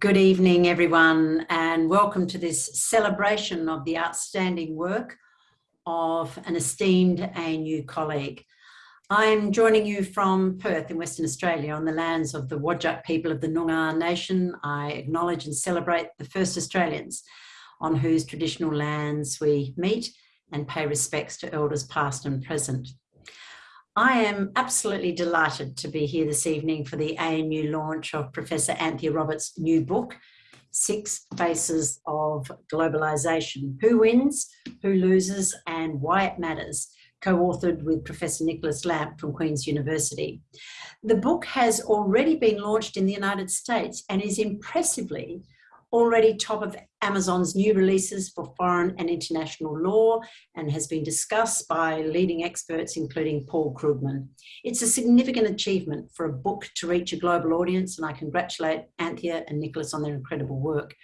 Good evening, everyone, and welcome to this celebration of the outstanding work of an esteemed ANU colleague. I'm joining you from Perth in Western Australia on the lands of the Whadjuk people of the Noongar Nation. I acknowledge and celebrate the first Australians on whose traditional lands we meet and pay respects to elders past and present. I am absolutely delighted to be here this evening for the ANU launch of Professor Anthea Roberts' new book, Six Faces of Globalisation, Who Wins, Who Loses and Why It Matters, co-authored with Professor Nicholas Lamp from Queen's University. The book has already been launched in the United States and is impressively already top of Amazon's new releases for foreign and international law and has been discussed by leading experts, including Paul Krugman. It's a significant achievement for a book to reach a global audience, and I congratulate Anthea and Nicholas on their incredible work.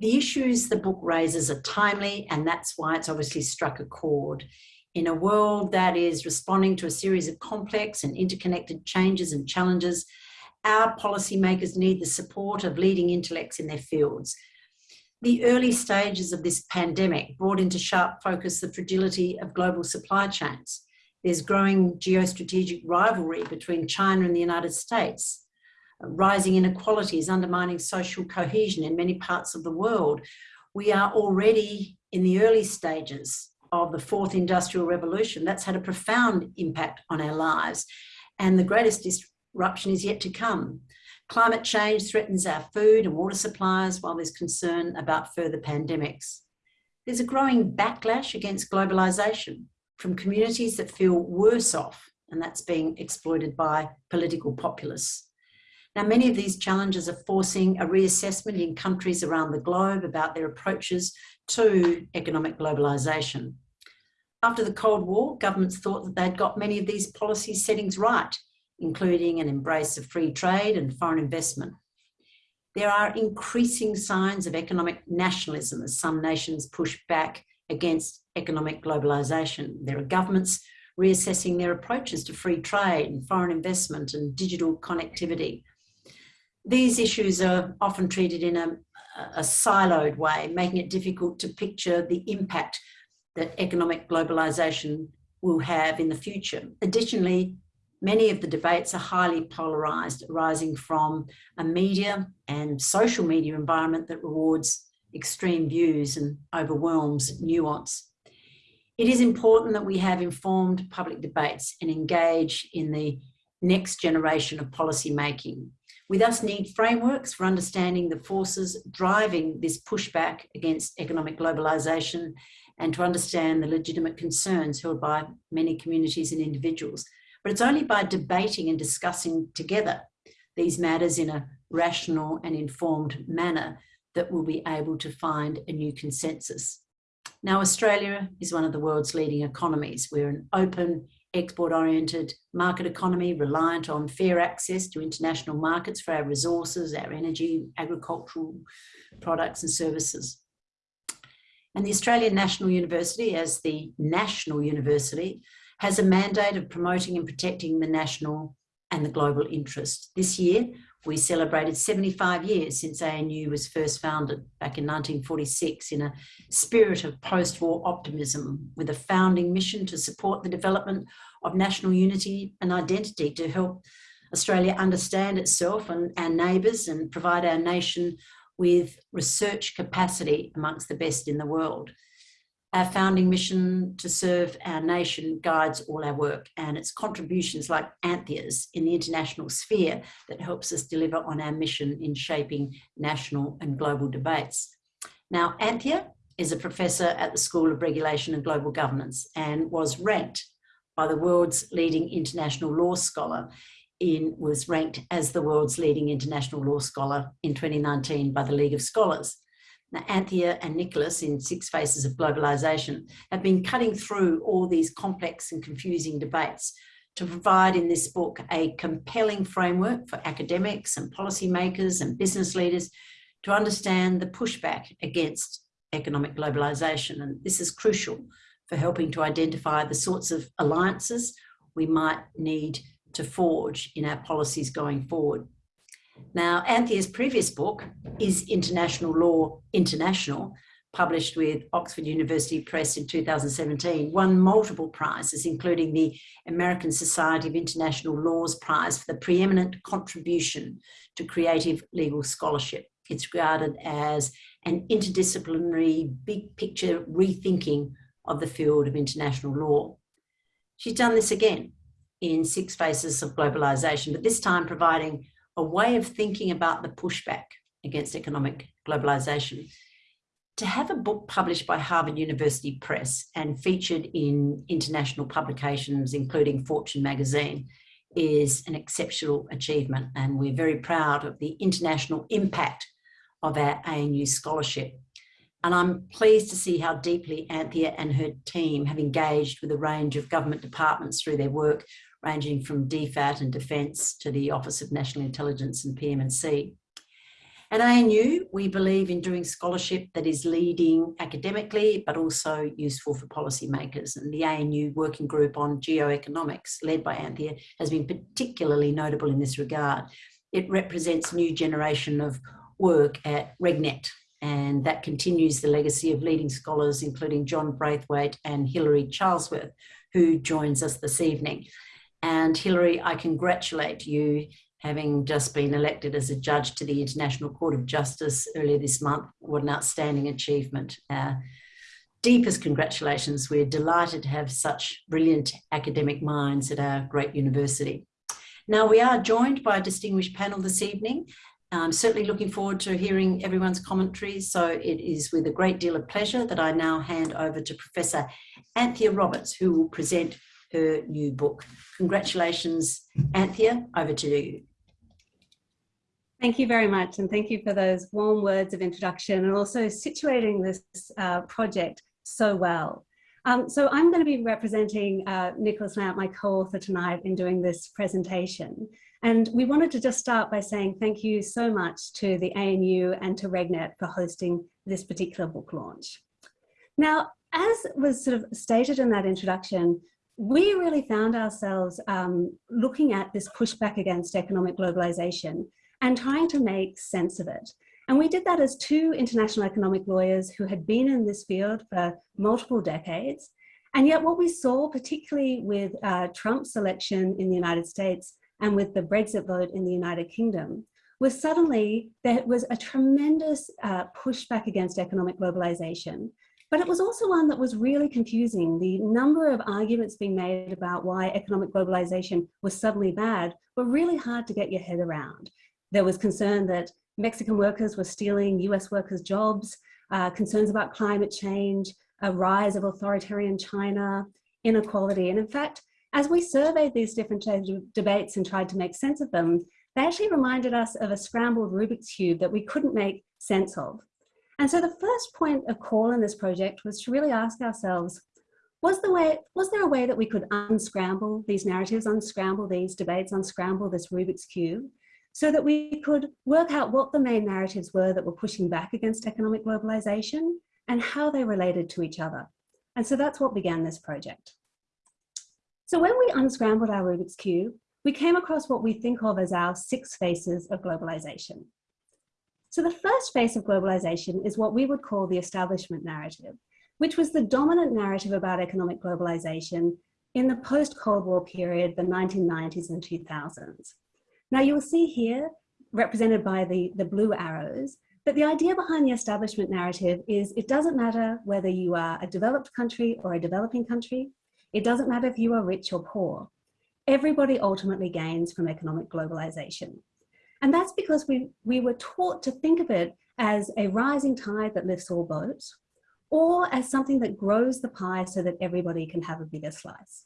The issues the book raises are timely, and that's why it's obviously struck a chord. In a world that is responding to a series of complex and interconnected changes and challenges, our policymakers need the support of leading intellects in their fields. The early stages of this pandemic brought into sharp focus the fragility of global supply chains. There's growing geostrategic rivalry between China and the United States. Rising inequalities undermining social cohesion in many parts of the world. We are already in the early stages of the fourth industrial revolution. That's had a profound impact on our lives. And the greatest eruption is yet to come. Climate change threatens our food and water supplies while there's concern about further pandemics. There's a growing backlash against globalisation from communities that feel worse off and that's being exploited by political populists. Now, many of these challenges are forcing a reassessment in countries around the globe about their approaches to economic globalisation. After the Cold War, governments thought that they'd got many of these policy settings right including an embrace of free trade and foreign investment. There are increasing signs of economic nationalism as some nations push back against economic globalisation. There are governments reassessing their approaches to free trade and foreign investment and digital connectivity. These issues are often treated in a, a siloed way, making it difficult to picture the impact that economic globalisation will have in the future. Additionally, Many of the debates are highly polarised, arising from a media and social media environment that rewards extreme views and overwhelms nuance. It is important that we have informed public debates and engage in the next generation of policy making. We thus need frameworks for understanding the forces driving this pushback against economic globalisation and to understand the legitimate concerns held by many communities and individuals but it's only by debating and discussing together these matters in a rational and informed manner that we'll be able to find a new consensus. Now, Australia is one of the world's leading economies. We're an open, export-oriented market economy reliant on fair access to international markets for our resources, our energy, agricultural products and services. And the Australian National University, as the national university, has a mandate of promoting and protecting the national and the global interest. This year, we celebrated 75 years since ANU was first founded back in 1946 in a spirit of post-war optimism with a founding mission to support the development of national unity and identity to help Australia understand itself and our neighbours and provide our nation with research capacity amongst the best in the world. Our founding mission to serve our nation guides all our work and it's contributions like Anthea's in the international sphere that helps us deliver on our mission in shaping national and global debates. Now, Anthea is a professor at the School of Regulation and Global Governance and was ranked by the world's leading international law scholar in was ranked as the world's leading international law scholar in 2019 by the League of Scholars. Anthea and Nicholas in Six Faces of Globalisation have been cutting through all these complex and confusing debates to provide in this book a compelling framework for academics and policymakers and business leaders to understand the pushback against economic globalisation. And this is crucial for helping to identify the sorts of alliances we might need to forge in our policies going forward. Now, Anthea's previous book is International Law International, published with Oxford University Press in 2017, won multiple prizes, including the American Society of International Laws Prize for the preeminent contribution to creative legal scholarship. It's regarded as an interdisciplinary, big picture rethinking of the field of international law. She's done this again in Six Faces of Globalisation, but this time providing a way of thinking about the pushback against economic globalisation to have a book published by Harvard University Press and featured in international publications, including Fortune magazine, is an exceptional achievement. And we're very proud of the international impact of our ANU scholarship. And I'm pleased to see how deeply Anthea and her team have engaged with a range of government departments through their work, ranging from DFAT and Defence to the Office of National Intelligence and PM&C. At ANU, we believe in doing scholarship that is leading academically, but also useful for policymakers. And the ANU Working Group on Geoeconomics, led by Anthea, has been particularly notable in this regard. It represents a new generation of work at RegNet, and that continues the legacy of leading scholars, including John Braithwaite and Hilary Charlesworth, who joins us this evening. And Hilary, I congratulate you having just been elected as a judge to the International Court of Justice earlier this month. What an outstanding achievement. Uh, deepest congratulations. We're delighted to have such brilliant academic minds at our great university. Now we are joined by a distinguished panel this evening. I'm certainly looking forward to hearing everyone's commentaries. So it is with a great deal of pleasure that I now hand over to Professor Anthea Roberts, who will present her new book. Congratulations, Anthea, over to you. Thank you very much, and thank you for those warm words of introduction and also situating this uh, project so well. Um, so I'm going to be representing uh, Nicholas Lamp, my co-author tonight in doing this presentation. And we wanted to just start by saying thank you so much to the ANU and to RegNet for hosting this particular book launch. Now, as was sort of stated in that introduction, we really found ourselves um, looking at this pushback against economic globalization and trying to make sense of it. And we did that as two international economic lawyers who had been in this field for multiple decades. And yet what we saw, particularly with uh, Trump's election in the United States and with the Brexit vote in the United Kingdom, was suddenly there was a tremendous uh, pushback against economic globalization. But it was also one that was really confusing. The number of arguments being made about why economic globalization was suddenly bad were really hard to get your head around. There was concern that Mexican workers were stealing US workers' jobs, uh, concerns about climate change, a rise of authoritarian China, inequality. And in fact, as we surveyed these different debates and tried to make sense of them, they actually reminded us of a scrambled Rubik's Cube that we couldn't make sense of. And so the first point of call in this project was to really ask ourselves, was, the way, was there a way that we could unscramble these narratives, unscramble these debates, unscramble this Rubik's Cube? so that we could work out what the main narratives were that were pushing back against economic globalization and how they related to each other. And so that's what began this project. So when we unscrambled our Rubik's Cube, we came across what we think of as our six faces of globalization. So the first phase of globalization is what we would call the establishment narrative, which was the dominant narrative about economic globalization in the post-Cold War period, the 1990s and 2000s. Now you'll see here, represented by the, the blue arrows, that the idea behind the establishment narrative is it doesn't matter whether you are a developed country or a developing country. It doesn't matter if you are rich or poor. Everybody ultimately gains from economic globalization. And that's because we, we were taught to think of it as a rising tide that lifts all boats, or as something that grows the pie so that everybody can have a bigger slice.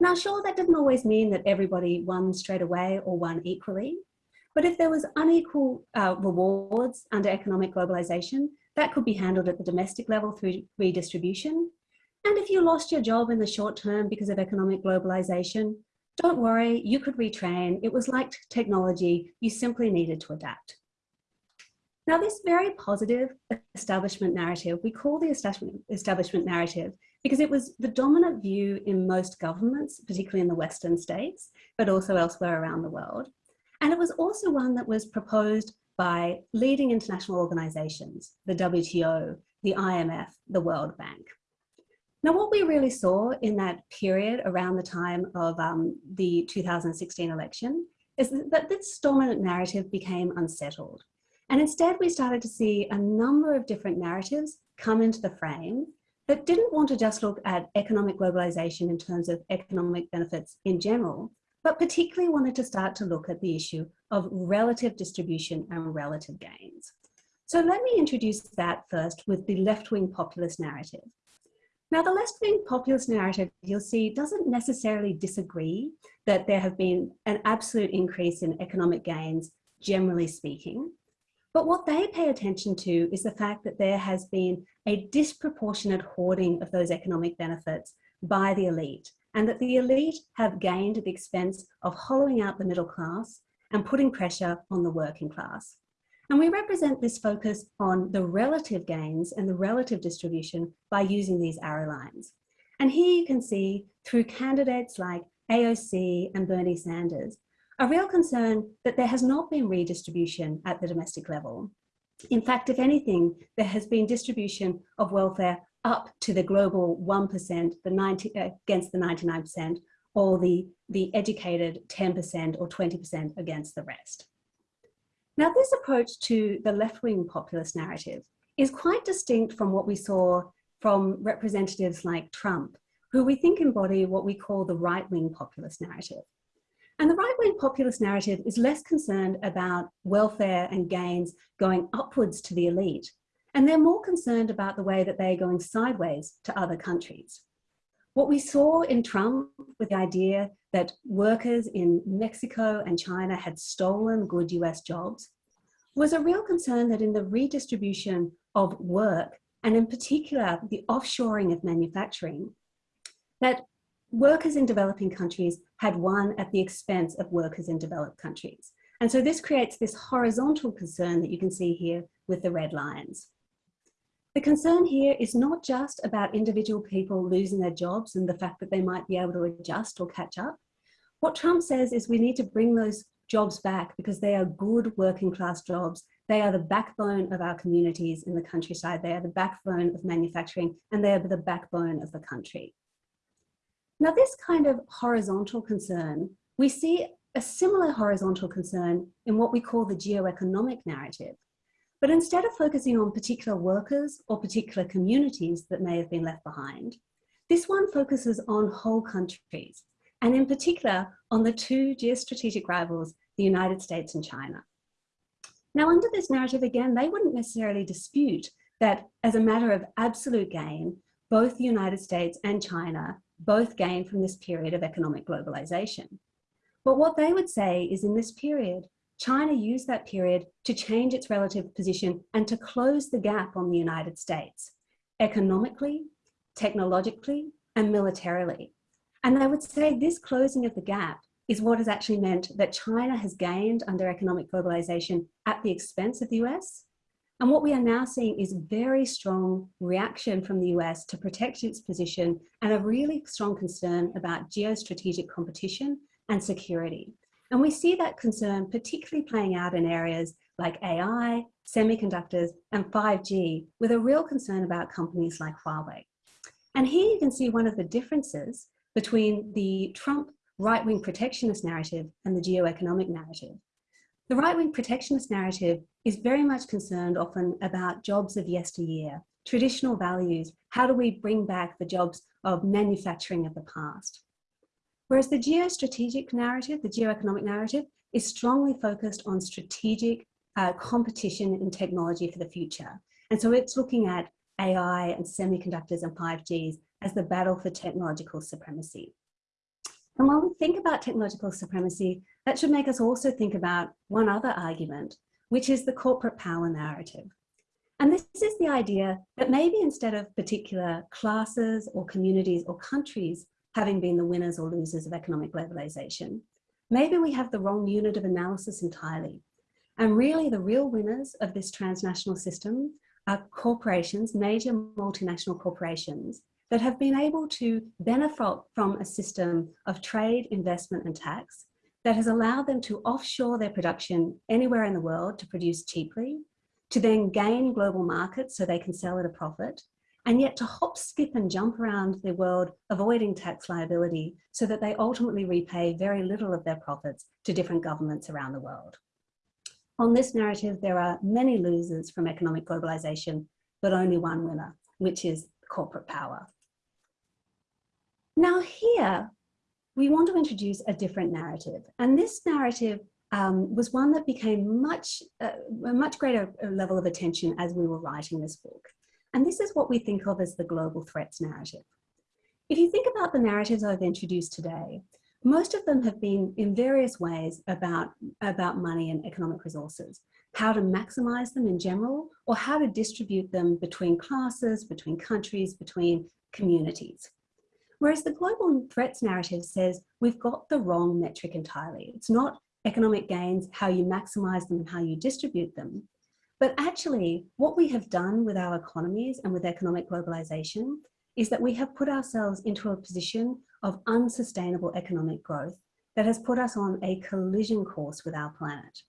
Now, sure, that didn't always mean that everybody won straight away or won equally, but if there was unequal uh, rewards under economic globalization, that could be handled at the domestic level through redistribution. And if you lost your job in the short term because of economic globalization, don't worry, you could retrain. It was like technology, you simply needed to adapt. Now, this very positive establishment narrative, we call the establishment, narrative because it was the dominant view in most governments, particularly in the Western states, but also elsewhere around the world. And it was also one that was proposed by leading international organizations, the WTO, the IMF, the World Bank. Now, what we really saw in that period around the time of um, the 2016 election is that this dominant narrative became unsettled. And instead, we started to see a number of different narratives come into the frame that didn't want to just look at economic globalization in terms of economic benefits in general, but particularly wanted to start to look at the issue of relative distribution and relative gains. So let me introduce that first with the left-wing populist narrative. Now, the left-wing populist narrative, you'll see, doesn't necessarily disagree that there have been an absolute increase in economic gains, generally speaking. But what they pay attention to is the fact that there has been a disproportionate hoarding of those economic benefits by the elite, and that the elite have gained at the expense of hollowing out the middle class and putting pressure on the working class. And we represent this focus on the relative gains and the relative distribution by using these arrow lines. And here you can see through candidates like AOC and Bernie Sanders, a real concern that there has not been redistribution at the domestic level. In fact, if anything, there has been distribution of welfare up to the global 1%, the 90, uh, against the 99%, or the, the educated 10% or 20% against the rest. Now, this approach to the left-wing populist narrative is quite distinct from what we saw from representatives like Trump, who we think embody what we call the right-wing populist narrative. And the right-wing populist narrative is less concerned about welfare and gains going upwards to the elite, and they're more concerned about the way that they're going sideways to other countries. What we saw in Trump with the idea that workers in Mexico and China had stolen good US jobs was a real concern that in the redistribution of work, and in particular the offshoring of manufacturing, that workers in developing countries had won at the expense of workers in developed countries. And so this creates this horizontal concern that you can see here with the red lines. The concern here is not just about individual people losing their jobs and the fact that they might be able to adjust or catch up. What Trump says is we need to bring those jobs back because they are good working class jobs. They are the backbone of our communities in the countryside. They are the backbone of manufacturing and they are the backbone of the country. Now this kind of horizontal concern, we see a similar horizontal concern in what we call the geoeconomic narrative. But instead of focusing on particular workers or particular communities that may have been left behind, this one focuses on whole countries, and in particular on the two geostrategic rivals, the United States and China. Now under this narrative, again, they wouldn't necessarily dispute that as a matter of absolute gain, both the United States and China both gain from this period of economic globalization. But what they would say is in this period, China used that period to change its relative position and to close the gap on the United States, economically, technologically, and militarily. And I would say this closing of the gap is what has actually meant that China has gained under economic globalization at the expense of the US. And what we are now seeing is very strong reaction from the US to protect its position and a really strong concern about geostrategic competition and security. And we see that concern particularly playing out in areas like AI, semiconductors, and 5G, with a real concern about companies like Huawei. And here you can see one of the differences between the Trump right-wing protectionist narrative and the geoeconomic narrative. The right-wing protectionist narrative is very much concerned often about jobs of yesteryear, traditional values, how do we bring back the jobs of manufacturing of the past. Whereas the geostrategic narrative, the geoeconomic narrative, is strongly focused on strategic uh, competition in technology for the future. And so it's looking at AI and semiconductors and 5Gs as the battle for technological supremacy. And when we think about technological supremacy, that should make us also think about one other argument, which is the corporate power narrative. And this is the idea that maybe instead of particular classes or communities or countries having been the winners or losers of economic globalization. Maybe we have the wrong unit of analysis entirely. And really the real winners of this transnational system are corporations, major multinational corporations that have been able to benefit from a system of trade, investment and tax that has allowed them to offshore their production anywhere in the world to produce cheaply, to then gain global markets so they can sell at a profit, and yet to hop, skip and jump around the world avoiding tax liability so that they ultimately repay very little of their profits to different governments around the world. On this narrative, there are many losers from economic globalization, but only one winner, which is corporate power. Now here, we want to introduce a different narrative. And this narrative um, was one that became much, uh, a much greater level of attention as we were writing this book. And this is what we think of as the global threats narrative. If you think about the narratives I've introduced today, most of them have been in various ways about, about money and economic resources, how to maximize them in general, or how to distribute them between classes, between countries, between communities. Whereas the global threats narrative says we've got the wrong metric entirely. It's not economic gains, how you maximize them, and how you distribute them. But actually, what we have done with our economies and with economic globalization is that we have put ourselves into a position of unsustainable economic growth that has put us on a collision course with our planet.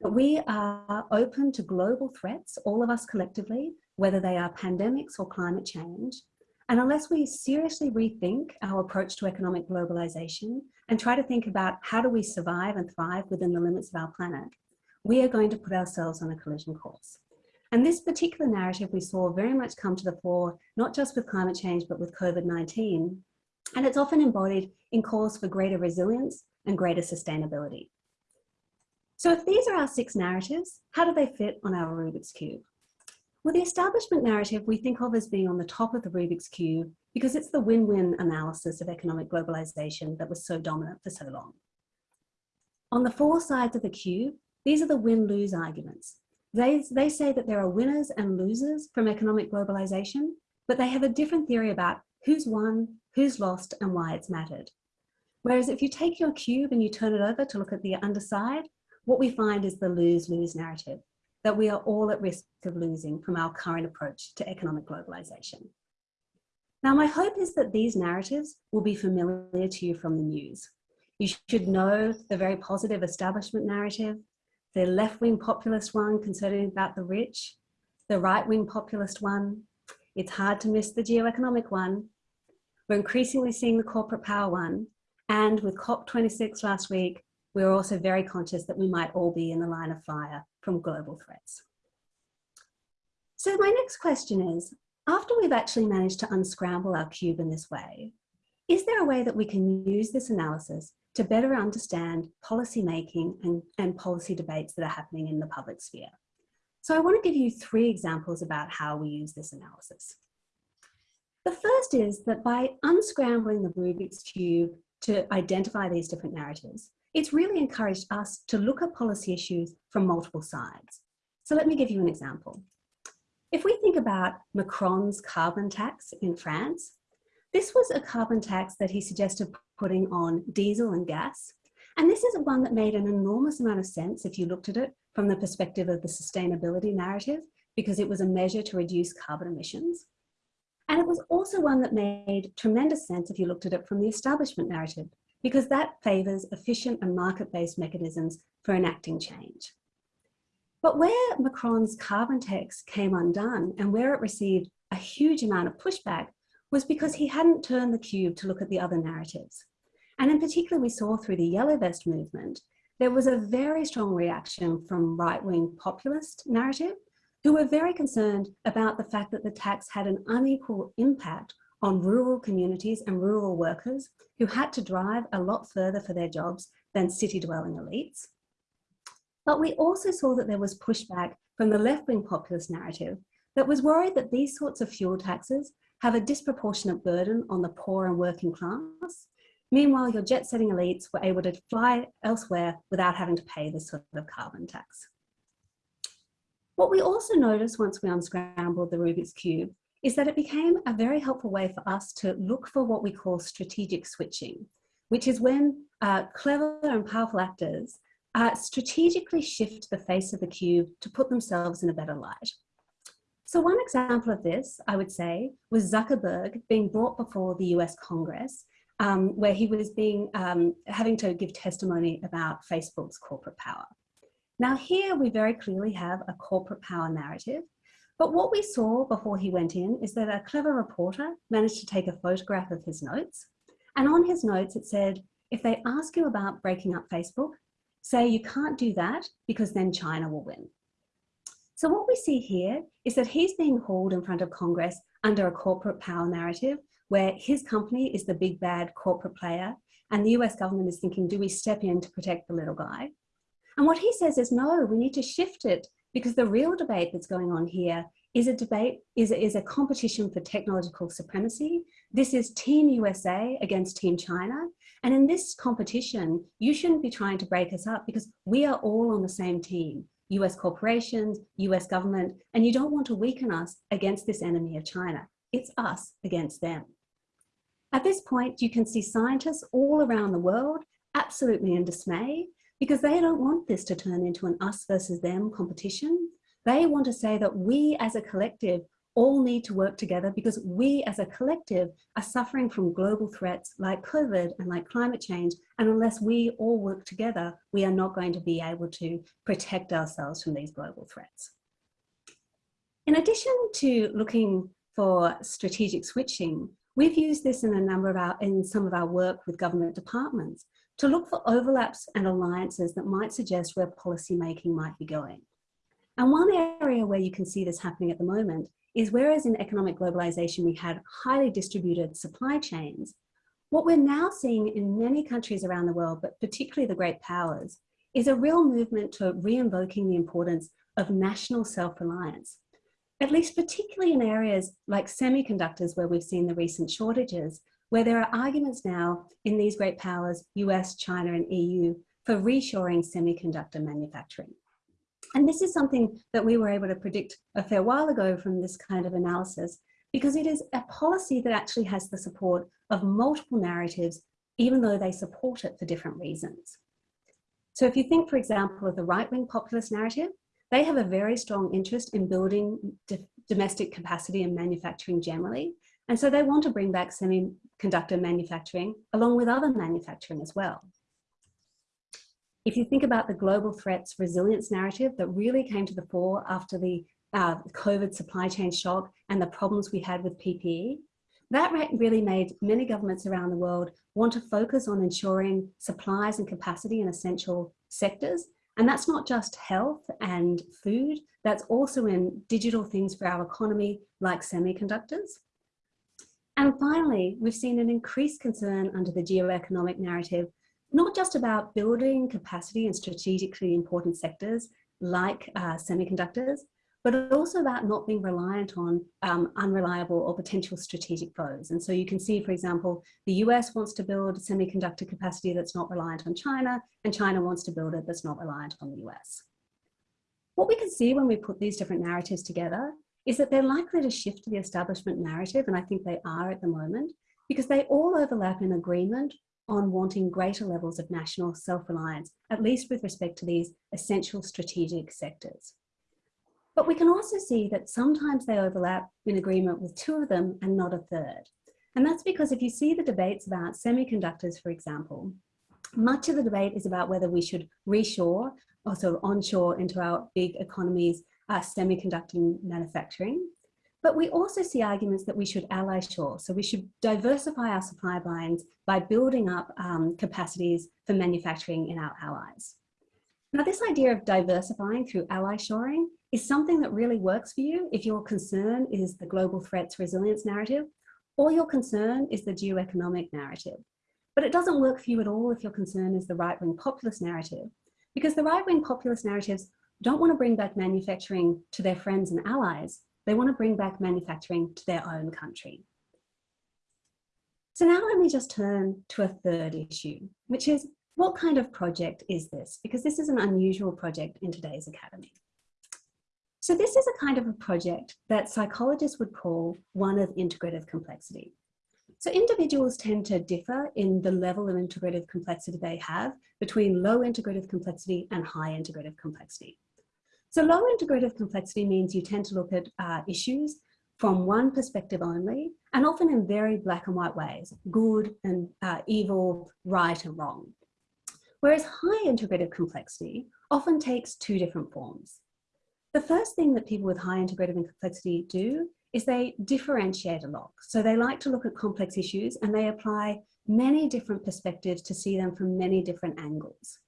But we are open to global threats, all of us collectively, whether they are pandemics or climate change, and unless we seriously rethink our approach to economic globalization and try to think about how do we survive and thrive within the limits of our planet, we are going to put ourselves on a collision course. And this particular narrative we saw very much come to the fore, not just with climate change, but with COVID-19. And it's often embodied in calls for greater resilience and greater sustainability. So if these are our six narratives, how do they fit on our Rubik's Cube? Well, the establishment narrative we think of as being on the top of the Rubik's Cube because it's the win-win analysis of economic globalization that was so dominant for so long. On the four sides of the cube, these are the win-lose arguments. They, they say that there are winners and losers from economic globalization, but they have a different theory about who's won, who's lost, and why it's mattered. Whereas if you take your cube and you turn it over to look at the underside, what we find is the lose-lose narrative that we are all at risk of losing from our current approach to economic globalization. Now, my hope is that these narratives will be familiar to you from the news. You should know the very positive establishment narrative, the left-wing populist one concerning about the rich, the right-wing populist one. It's hard to miss the geoeconomic one. We're increasingly seeing the corporate power one. And with COP26 last week, we're also very conscious that we might all be in the line of fire from global threats. So my next question is, after we've actually managed to unscramble our cube in this way, is there a way that we can use this analysis to better understand policy making and, and policy debates that are happening in the public sphere? So I want to give you three examples about how we use this analysis. The first is that by unscrambling the Rubik's Cube to identify these different narratives, it's really encouraged us to look at policy issues from multiple sides. So let me give you an example. If we think about Macron's carbon tax in France, this was a carbon tax that he suggested putting on diesel and gas. And this is one that made an enormous amount of sense if you looked at it from the perspective of the sustainability narrative, because it was a measure to reduce carbon emissions. And it was also one that made tremendous sense if you looked at it from the establishment narrative, because that favours efficient and market-based mechanisms for enacting change. But where Macron's carbon tax came undone and where it received a huge amount of pushback was because he hadn't turned the cube to look at the other narratives. And in particular, we saw through the Yellow Vest movement, there was a very strong reaction from right-wing populist narrative who were very concerned about the fact that the tax had an unequal impact on rural communities and rural workers who had to drive a lot further for their jobs than city dwelling elites. But we also saw that there was pushback from the left-wing populist narrative that was worried that these sorts of fuel taxes have a disproportionate burden on the poor and working class. Meanwhile, your jet-setting elites were able to fly elsewhere without having to pay this sort of carbon tax. What we also noticed once we unscrambled the Rubik's Cube is that it became a very helpful way for us to look for what we call strategic switching, which is when uh, clever and powerful actors uh, strategically shift the face of the cube to put themselves in a better light. So one example of this, I would say, was Zuckerberg being brought before the US Congress um, where he was being um, having to give testimony about Facebook's corporate power. Now here we very clearly have a corporate power narrative, but what we saw before he went in is that a clever reporter managed to take a photograph of his notes. And on his notes, it said, if they ask you about breaking up Facebook, say you can't do that because then China will win. So what we see here is that he's being hauled in front of Congress under a corporate power narrative where his company is the big bad corporate player and the US government is thinking, do we step in to protect the little guy? And what he says is, no, we need to shift it because the real debate that's going on here is a debate, is is a competition for technological supremacy. This is Team USA against Team China. And in this competition, you shouldn't be trying to break us up because we are all on the same team. US corporations, US government, and you don't want to weaken us against this enemy of China. It's us against them. At this point, you can see scientists all around the world absolutely in dismay because they don't want this to turn into an us versus them competition. They want to say that we as a collective all need to work together because we as a collective are suffering from global threats like COVID and like climate change. And unless we all work together, we are not going to be able to protect ourselves from these global threats. In addition to looking for strategic switching, we've used this in a number of our, in some of our work with government departments to look for overlaps and alliances that might suggest where policy making might be going. And one area where you can see this happening at the moment is whereas in economic globalization we had highly distributed supply chains, what we're now seeing in many countries around the world, but particularly the great powers, is a real movement to re-invoking the importance of national self-reliance, at least particularly in areas like semiconductors where we've seen the recent shortages, where there are arguments now in these great powers, US, China and EU, for reshoring semiconductor manufacturing. And this is something that we were able to predict a fair while ago from this kind of analysis, because it is a policy that actually has the support of multiple narratives, even though they support it for different reasons. So if you think, for example, of the right-wing populist narrative, they have a very strong interest in building domestic capacity and manufacturing generally. And so they want to bring back semiconductor manufacturing along with other manufacturing as well. If you think about the global threats resilience narrative that really came to the fore after the uh, COVID supply chain shock and the problems we had with PPE, that really made many governments around the world want to focus on ensuring supplies and capacity in essential sectors. And that's not just health and food, that's also in digital things for our economy like semiconductors. And finally, we've seen an increased concern under the geoeconomic narrative not just about building capacity in strategically important sectors like uh, semiconductors, but also about not being reliant on um, unreliable or potential strategic foes. And so you can see, for example, the US wants to build semiconductor capacity that's not reliant on China, and China wants to build it that's not reliant on the US. What we can see when we put these different narratives together is that they're likely to shift the establishment narrative, and I think they are at the moment, because they all overlap in agreement on wanting greater levels of national self-reliance, at least with respect to these essential strategic sectors. But we can also see that sometimes they overlap in agreement with two of them and not a third. And that's because if you see the debates about semiconductors, for example, much of the debate is about whether we should reshore of onshore into our big economies uh, semiconductor manufacturing. But we also see arguments that we should ally shore. So we should diversify our supply lines by building up um, capacities for manufacturing in our allies. Now this idea of diversifying through ally shoring is something that really works for you if your concern is the global threats resilience narrative or your concern is the geoeconomic narrative. But it doesn't work for you at all if your concern is the right-wing populist narrative because the right-wing populist narratives don't want to bring back manufacturing to their friends and allies. They want to bring back manufacturing to their own country. So now let me just turn to a third issue, which is what kind of project is this? Because this is an unusual project in today's academy. So this is a kind of a project that psychologists would call one of integrative complexity. So individuals tend to differ in the level of integrative complexity they have between low integrative complexity and high integrative complexity. So low integrative complexity means you tend to look at uh, issues from one perspective only, and often in very black and white ways, good and uh, evil, right and wrong. Whereas high integrative complexity often takes two different forms. The first thing that people with high integrative complexity do is they differentiate a lot. So they like to look at complex issues and they apply many different perspectives to see them from many different angles.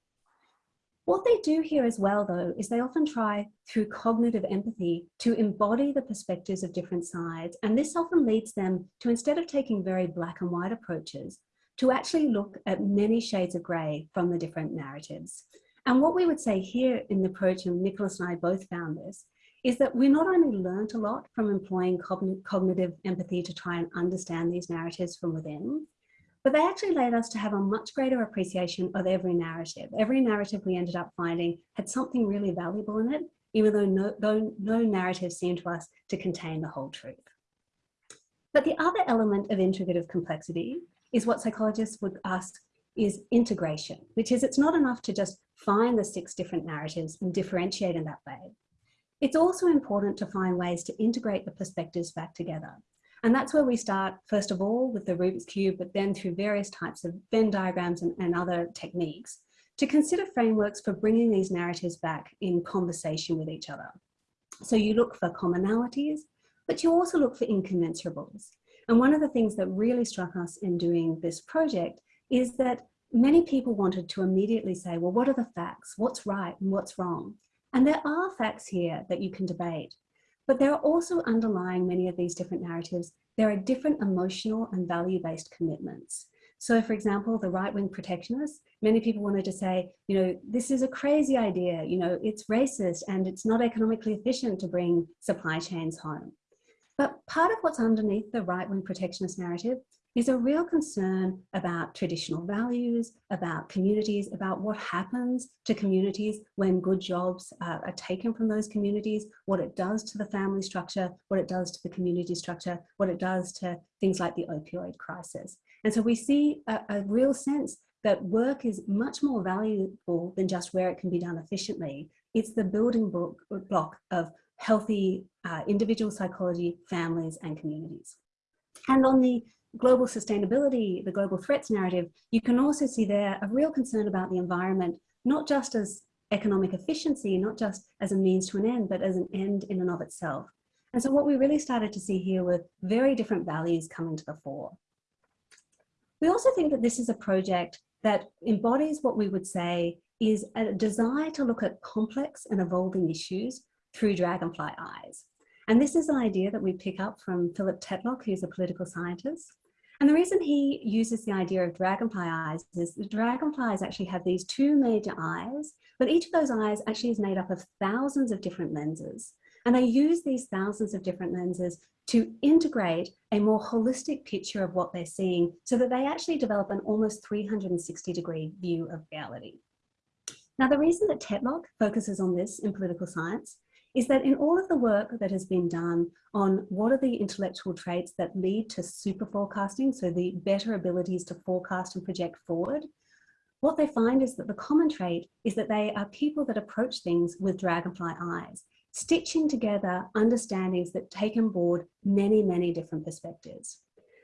What they do here as well, though, is they often try through cognitive empathy to embody the perspectives of different sides. And this often leads them to, instead of taking very black and white approaches, to actually look at many shades of gray from the different narratives. And what we would say here in the approach, and Nicholas and I both found this, is that we not only learned a lot from employing cognitive empathy to try and understand these narratives from within, but they actually led us to have a much greater appreciation of every narrative. Every narrative we ended up finding had something really valuable in it, even though no, though no narrative seemed to us to contain the whole truth. But the other element of integrative complexity is what psychologists would ask is integration, which is it's not enough to just find the six different narratives and differentiate in that way. It's also important to find ways to integrate the perspectives back together. And that's where we start, first of all, with the Rubik's Cube, but then through various types of Venn diagrams and, and other techniques to consider frameworks for bringing these narratives back in conversation with each other. So you look for commonalities, but you also look for incommensurables. And one of the things that really struck us in doing this project is that many people wanted to immediately say, well, what are the facts? What's right and what's wrong? And there are facts here that you can debate. But there are also underlying many of these different narratives, there are different emotional and value-based commitments. So for example, the right-wing protectionists, many people wanted to say, you know, this is a crazy idea, you know, it's racist and it's not economically efficient to bring supply chains home. But part of what's underneath the right-wing protectionist narrative is a real concern about traditional values, about communities, about what happens to communities when good jobs uh, are taken from those communities, what it does to the family structure, what it does to the community structure, what it does to things like the opioid crisis. And so we see a, a real sense that work is much more valuable than just where it can be done efficiently. It's the building block of healthy uh, individual psychology, families and communities. And on the global sustainability, the global threats narrative, you can also see there a real concern about the environment, not just as economic efficiency, not just as a means to an end, but as an end in and of itself. And so what we really started to see here were very different values coming to the fore. We also think that this is a project that embodies what we would say is a desire to look at complex and evolving issues through dragonfly eyes. And this is an idea that we pick up from Philip Tetlock, who's a political scientist. And the reason he uses the idea of dragonfly eyes is the dragonflies actually have these two major eyes, but each of those eyes actually is made up of thousands of different lenses. And they use these thousands of different lenses to integrate a more holistic picture of what they're seeing so that they actually develop an almost 360 degree view of reality. Now, the reason that Tetlock focuses on this in political science is that in all of the work that has been done on what are the intellectual traits that lead to super forecasting, so the better abilities to forecast and project forward, what they find is that the common trait is that they are people that approach things with dragonfly eyes, stitching together understandings that take on board many, many different perspectives.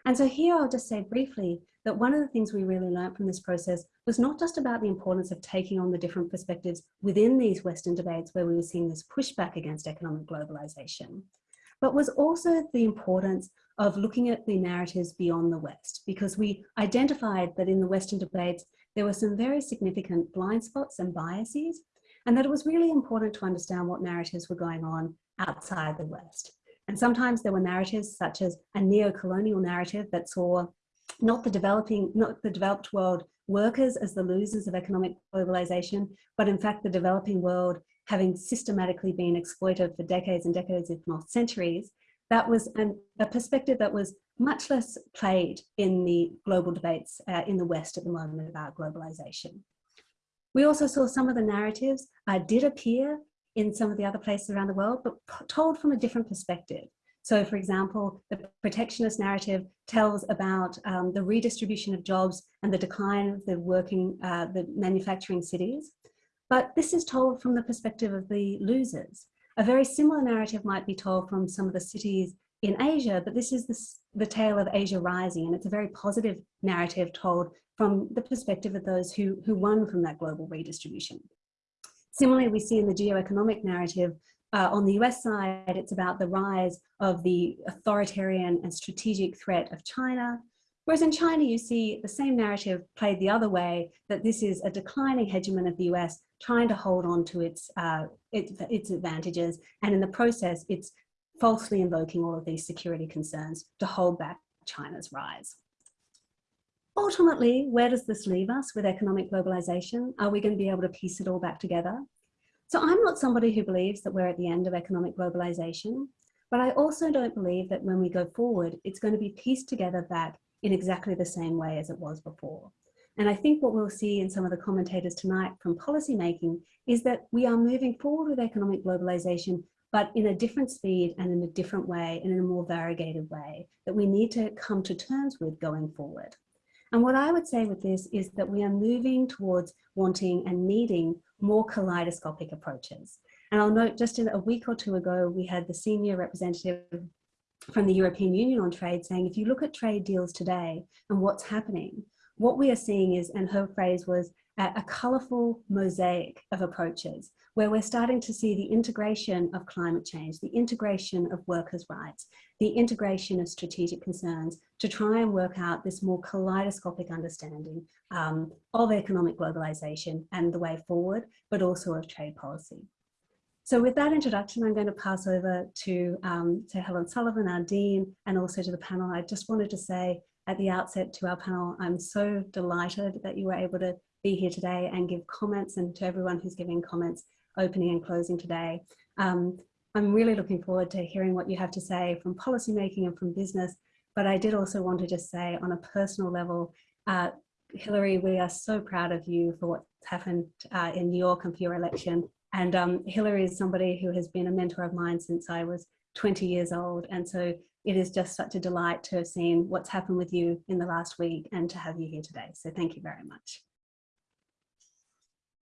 And so here I'll just say briefly that one of the things we really learned from this process was not just about the importance of taking on the different perspectives within these Western debates where we were seeing this pushback against economic globalization, but was also the importance of looking at the narratives beyond the West, because we identified that in the Western debates, there were some very significant blind spots and biases, and that it was really important to understand what narratives were going on outside the West. And sometimes there were narratives such as a neo-colonial narrative that saw not the developing, not the developed world workers as the losers of economic globalization, but in fact the developing world having systematically been exploited for decades and decades, if not centuries, that was an, a perspective that was much less played in the global debates uh, in the West at the moment about globalization. We also saw some of the narratives uh, did appear in some of the other places around the world, but told from a different perspective. So for example, the protectionist narrative tells about um, the redistribution of jobs and the decline of the working, uh, the manufacturing cities. But this is told from the perspective of the losers. A very similar narrative might be told from some of the cities in Asia, but this is the, the tale of Asia rising, and it's a very positive narrative told from the perspective of those who, who won from that global redistribution. Similarly, we see in the geoeconomic narrative uh, on the US side, it's about the rise of the authoritarian and strategic threat of China. Whereas in China, you see the same narrative played the other way, that this is a declining hegemon of the US trying to hold on to its, uh, its, its advantages. And in the process, it's falsely invoking all of these security concerns to hold back China's rise. Ultimately, where does this leave us with economic globalization? Are we going to be able to piece it all back together? So I'm not somebody who believes that we're at the end of economic globalization, but I also don't believe that when we go forward, it's going to be pieced together back in exactly the same way as it was before. And I think what we'll see in some of the commentators tonight from policymaking is that we are moving forward with economic globalization, but in a different speed and in a different way and in a more variegated way that we need to come to terms with going forward. And what I would say with this is that we are moving towards wanting and needing more kaleidoscopic approaches. And I'll note just a week or two ago, we had the senior representative from the European Union on trade saying, if you look at trade deals today and what's happening, what we are seeing is, and her phrase was, a, a colourful mosaic of approaches where we're starting to see the integration of climate change, the integration of workers' rights, the integration of strategic concerns to try and work out this more kaleidoscopic understanding um, of economic globalization and the way forward, but also of trade policy. So with that introduction, I'm going to pass over to, um, to Helen Sullivan, our Dean, and also to the panel. I just wanted to say at the outset to our panel, I'm so delighted that you were able to be here today and give comments and to everyone who's giving comments opening and closing today. Um, I'm really looking forward to hearing what you have to say from policymaking and from business, but I did also want to just say on a personal level, uh, Hilary, we are so proud of you for what's happened uh, in New York and for your election. And um, Hilary is somebody who has been a mentor of mine since I was 20 years old. And so it is just such a delight to have seen what's happened with you in the last week and to have you here today. So thank you very much.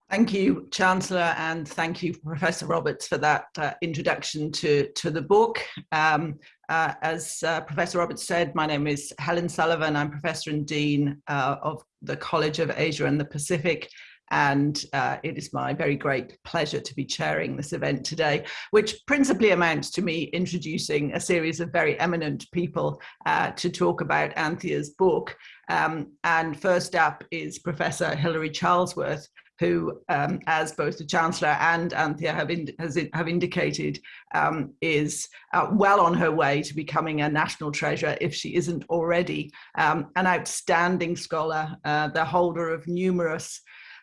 Thank you, Chancellor, and thank you, Professor Roberts, for that uh, introduction to, to the book. Um, uh, as uh, Professor Roberts said, my name is Helen Sullivan. I'm Professor and Dean uh, of the College of Asia and the Pacific, and uh, it is my very great pleasure to be chairing this event today, which principally amounts to me introducing a series of very eminent people uh, to talk about Anthea's book. Um, and first up is Professor Hilary Charlesworth, who, um, as both the Chancellor and Anthea have, in, have indicated, um, is uh, well on her way to becoming a national treasure if she isn't already um, an outstanding scholar, uh, the holder of numerous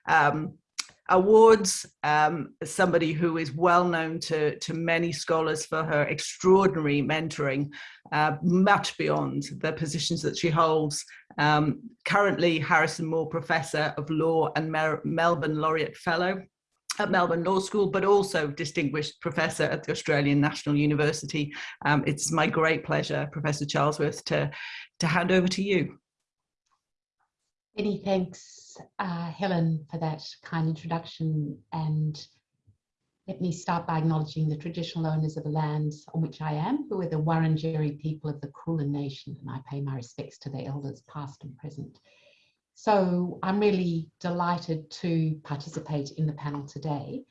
um, awards, um, somebody who is well known to, to many scholars for her extraordinary mentoring, uh, much beyond the positions that she holds. Um, currently Harrison Moore Professor of Law and Mel Melbourne Laureate Fellow at Melbourne Law School, but also distinguished professor at the Australian National University. Um, it's my great pleasure, Professor Charlesworth, to, to hand over to you. Many thanks, uh, Helen, for that kind introduction. And let me start by acknowledging the traditional owners of the lands on which I am, who are the Wurundjeri people of the Kulin Nation, and I pay my respects to their elders, past and present. So I'm really delighted to participate in the panel today.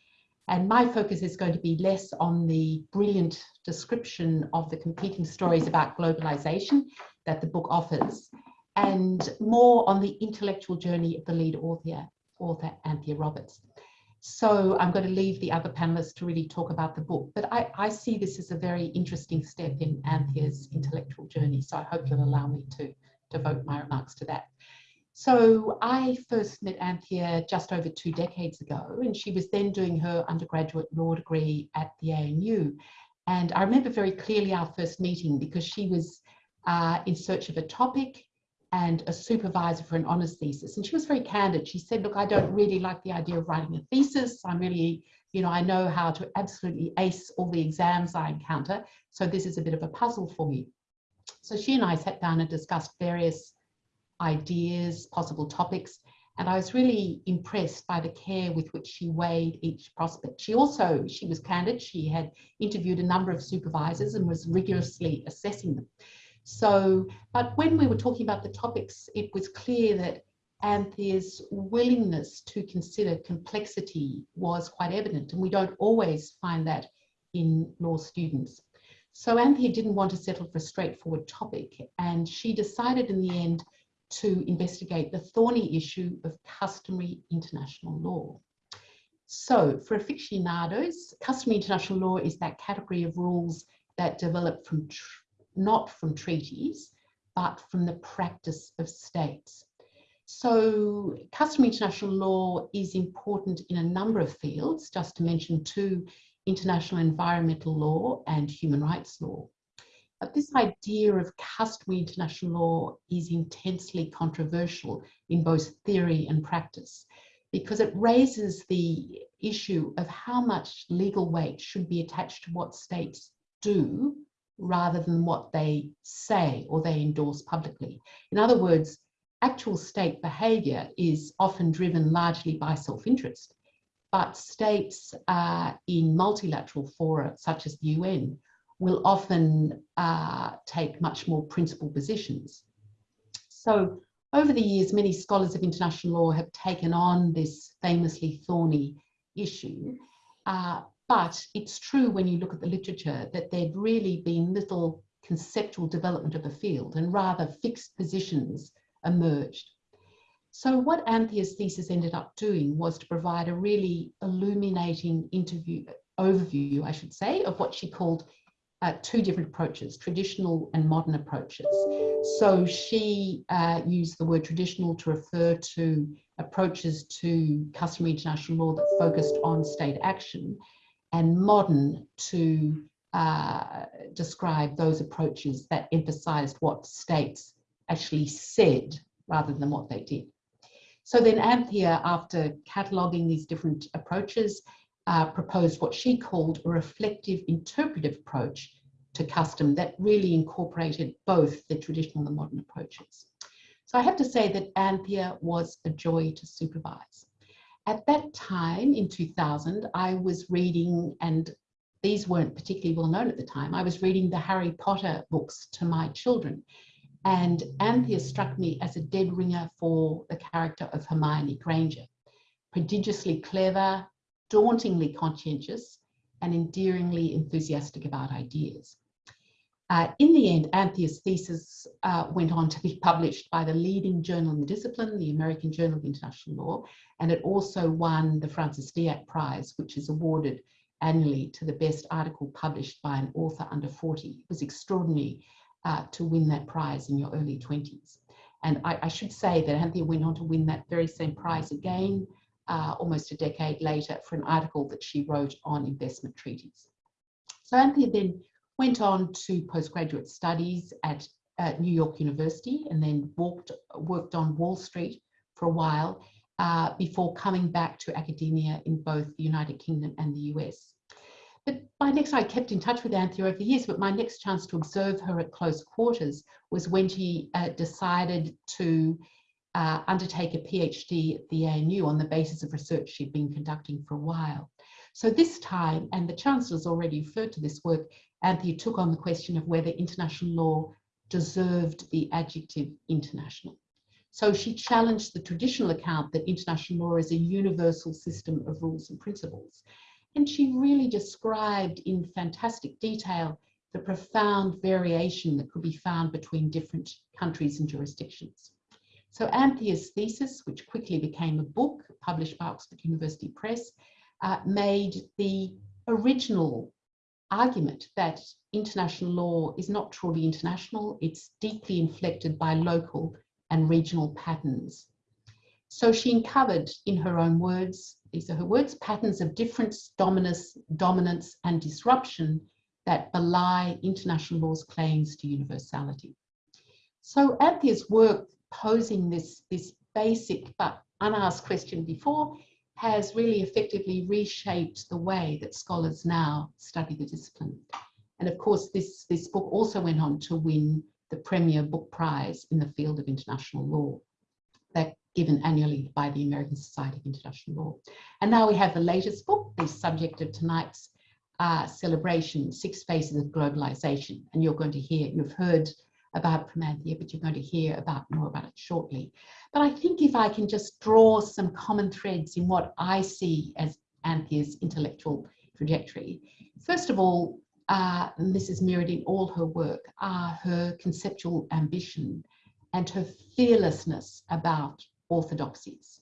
And my focus is going to be less on the brilliant description of the competing stories about globalization that the book offers, and more on the intellectual journey of the lead author, author Anthea Roberts. So I'm going to leave the other panelists to really talk about the book, but I, I see this as a very interesting step in Anthea's intellectual journey. So I hope you'll allow me to devote my remarks to that. So I first met Anthea just over two decades ago, and she was then doing her undergraduate law degree at the ANU. And I remember very clearly our first meeting because she was uh, in search of a topic and a supervisor for an honours thesis. And she was very candid. She said, look, I don't really like the idea of writing a thesis. I'm really, you know, I know how to absolutely ace all the exams I encounter. So this is a bit of a puzzle for me. So she and I sat down and discussed various ideas, possible topics. And I was really impressed by the care with which she weighed each prospect. She also, she was candid, she had interviewed a number of supervisors and was rigorously assessing them. So, but when we were talking about the topics, it was clear that Anthea's willingness to consider complexity was quite evident, and we don't always find that in law students. So Anthea didn't want to settle for a straightforward topic, and she decided in the end to investigate the thorny issue of customary international law. So for aficionados, customary international law is that category of rules that develop from not from treaties, but from the practice of states. So customary international law is important in a number of fields, just to mention two, international environmental law and human rights law. But this idea of customary international law is intensely controversial in both theory and practice because it raises the issue of how much legal weight should be attached to what states do rather than what they say or they endorse publicly. In other words, actual state behaviour is often driven largely by self-interest, but states uh, in multilateral fora, such as the UN, will often uh, take much more principled positions. So over the years, many scholars of international law have taken on this famously thorny issue. Uh, but it's true when you look at the literature that there'd really been little conceptual development of the field and rather fixed positions emerged. So what Anthea's thesis ended up doing was to provide a really illuminating interview overview, I should say, of what she called uh, two different approaches, traditional and modern approaches. So she uh, used the word traditional to refer to approaches to customary international law that focused on state action and modern to uh, describe those approaches that emphasized what states actually said rather than what they did. So then Anthea, after cataloguing these different approaches, uh, proposed what she called a reflective interpretive approach to custom that really incorporated both the traditional and the modern approaches. So I have to say that Anthea was a joy to supervise. At that time in 2000, I was reading, and these weren't particularly well known at the time, I was reading the Harry Potter books to my children. And Anthea struck me as a dead ringer for the character of Hermione Granger. Prodigiously clever, dauntingly conscientious, and endearingly enthusiastic about ideas. Uh, in the end, Anthea's thesis uh, went on to be published by the leading journal in the discipline, the American Journal of International Law, and it also won the Francis Deák Prize, which is awarded annually to the best article published by an author under 40. It was extraordinary uh, to win that prize in your early 20s. And I, I, should say that Anthea went on to win that very same prize again uh, almost a decade later for an article that she wrote on investment treaties. So Anthea then went on to postgraduate studies at, at New York University and then walked, worked on Wall Street for a while uh, before coming back to academia in both the United Kingdom and the US. But my next, I kept in touch with Anthea over the years, but my next chance to observe her at close quarters was when she uh, decided to uh, undertake a PhD at the ANU on the basis of research she'd been conducting for a while. So this time, and the Chancellor's already referred to this work, Anthea took on the question of whether international law deserved the adjective international. So she challenged the traditional account that international law is a universal system of rules and principles. And she really described in fantastic detail the profound variation that could be found between different countries and jurisdictions. So Anthea's thesis, which quickly became a book published by Oxford University Press, uh, made the original argument that international law is not truly international, it's deeply inflected by local and regional patterns. So she uncovered, in her own words, these are her words, patterns of difference, dominance, dominance and disruption that belie international law's claims to universality. So Anthea's work posing this, this basic but unasked question before has really effectively reshaped the way that scholars now study the discipline. And of course, this, this book also went on to win the Premier Book Prize in the field of international law. That given annually by the American Society of International Law. And now we have the latest book, the subject of tonight's uh, celebration, Six Faces of Globalization. And you're going to hear, you've heard about Anthea, but you're going to hear about more about it shortly. But I think if I can just draw some common threads in what I see as Anthea's intellectual trajectory. First of all, uh, this is mirrored in all her work, are her conceptual ambition and her fearlessness about orthodoxies.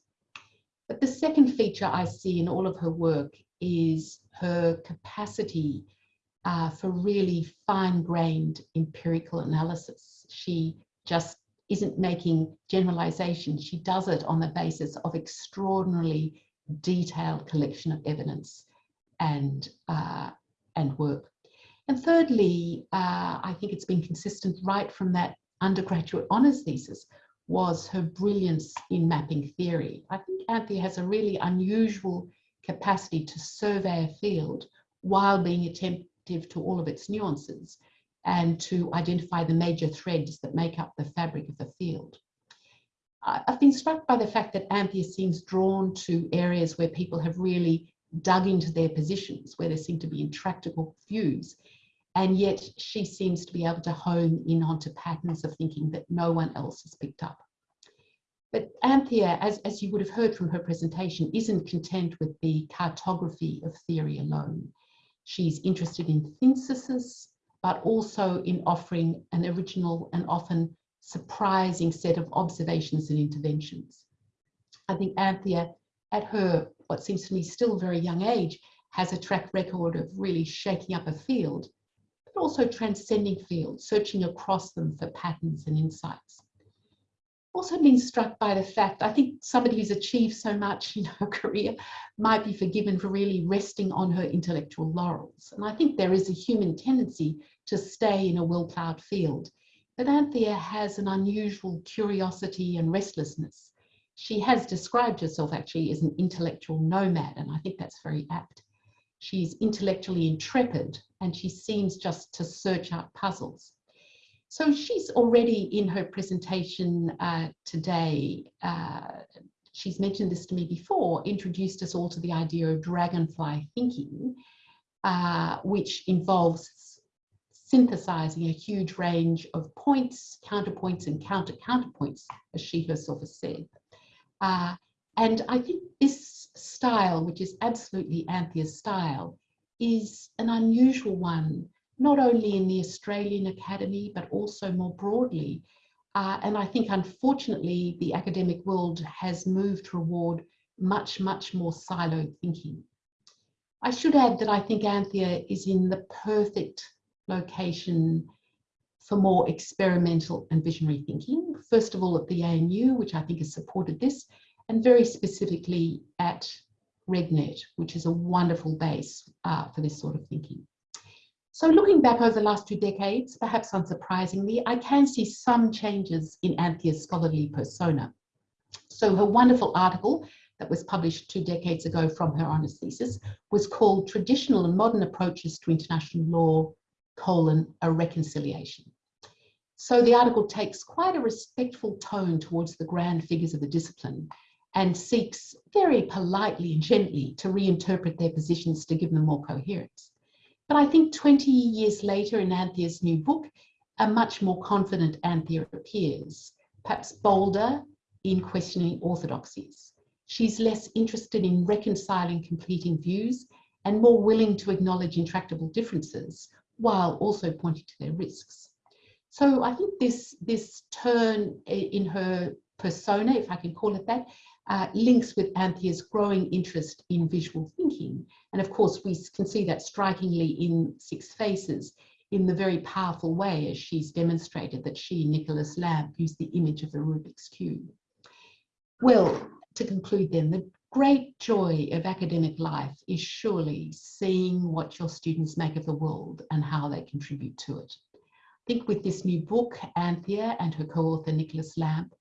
But the second feature I see in all of her work is her capacity uh, for really fine-grained empirical analysis. She just isn't making generalizations. She does it on the basis of extraordinarily detailed collection of evidence and, uh, and work. And thirdly, uh, I think it's been consistent right from that undergraduate honours thesis was her brilliance in mapping theory. I think Anthea has a really unusual capacity to survey a field while being attentive to all of its nuances and to identify the major threads that make up the fabric of the field. I've been struck by the fact that Anthea seems drawn to areas where people have really dug into their positions, where there seem to be intractable views, and yet she seems to be able to hone in onto patterns of thinking that no one else has picked up. But Anthea, as, as you would have heard from her presentation, isn't content with the cartography of theory alone. She's interested in synthesis, but also in offering an original and often surprising set of observations and interventions. I think Anthea, at her, what seems to me still very young age, has a track record of really shaking up a field but also transcending fields, searching across them for patterns and insights. Also been struck by the fact, I think somebody who's achieved so much in her career might be forgiven for really resting on her intellectual laurels. And I think there is a human tendency to stay in a well-plowed field. But Anthea has an unusual curiosity and restlessness. She has described herself actually as an intellectual nomad, and I think that's very apt. She's intellectually intrepid and she seems just to search out puzzles. So she's already in her presentation uh, today, uh, she's mentioned this to me before, introduced us all to the idea of dragonfly thinking, uh, which involves synthesizing a huge range of points, counterpoints and counter-counterpoints, as she herself has said. Uh, and I think this style, which is absolutely Anthea's style, is an unusual one, not only in the Australian Academy, but also more broadly. Uh, and I think, unfortunately, the academic world has moved toward much, much more siloed thinking. I should add that I think Anthea is in the perfect location for more experimental and visionary thinking. First of all, at the ANU, which I think has supported this, and very specifically at RegNet, which is a wonderful base uh, for this sort of thinking. So looking back over the last two decades, perhaps unsurprisingly, I can see some changes in Anthea's scholarly persona. So her wonderful article that was published two decades ago from her honours thesis was called Traditional and Modern Approaches to International Law, colon, a Reconciliation. So the article takes quite a respectful tone towards the grand figures of the discipline and seeks very politely and gently to reinterpret their positions to give them more coherence. But I think 20 years later in Anthea's new book, a much more confident Anthea appears, perhaps bolder in questioning orthodoxies. She's less interested in reconciling competing views and more willing to acknowledge intractable differences while also pointing to their risks. So I think this, this turn in her persona, if I can call it that, uh, links with Anthea's growing interest in visual thinking. And of course, we can see that strikingly in Six Faces in the very powerful way as she's demonstrated that she, Nicholas Lamp, used the image of the Rubik's Cube. Well, to conclude then, the great joy of academic life is surely seeing what your students make of the world and how they contribute to it. I think with this new book, Anthea and her co-author Nicholas Lamp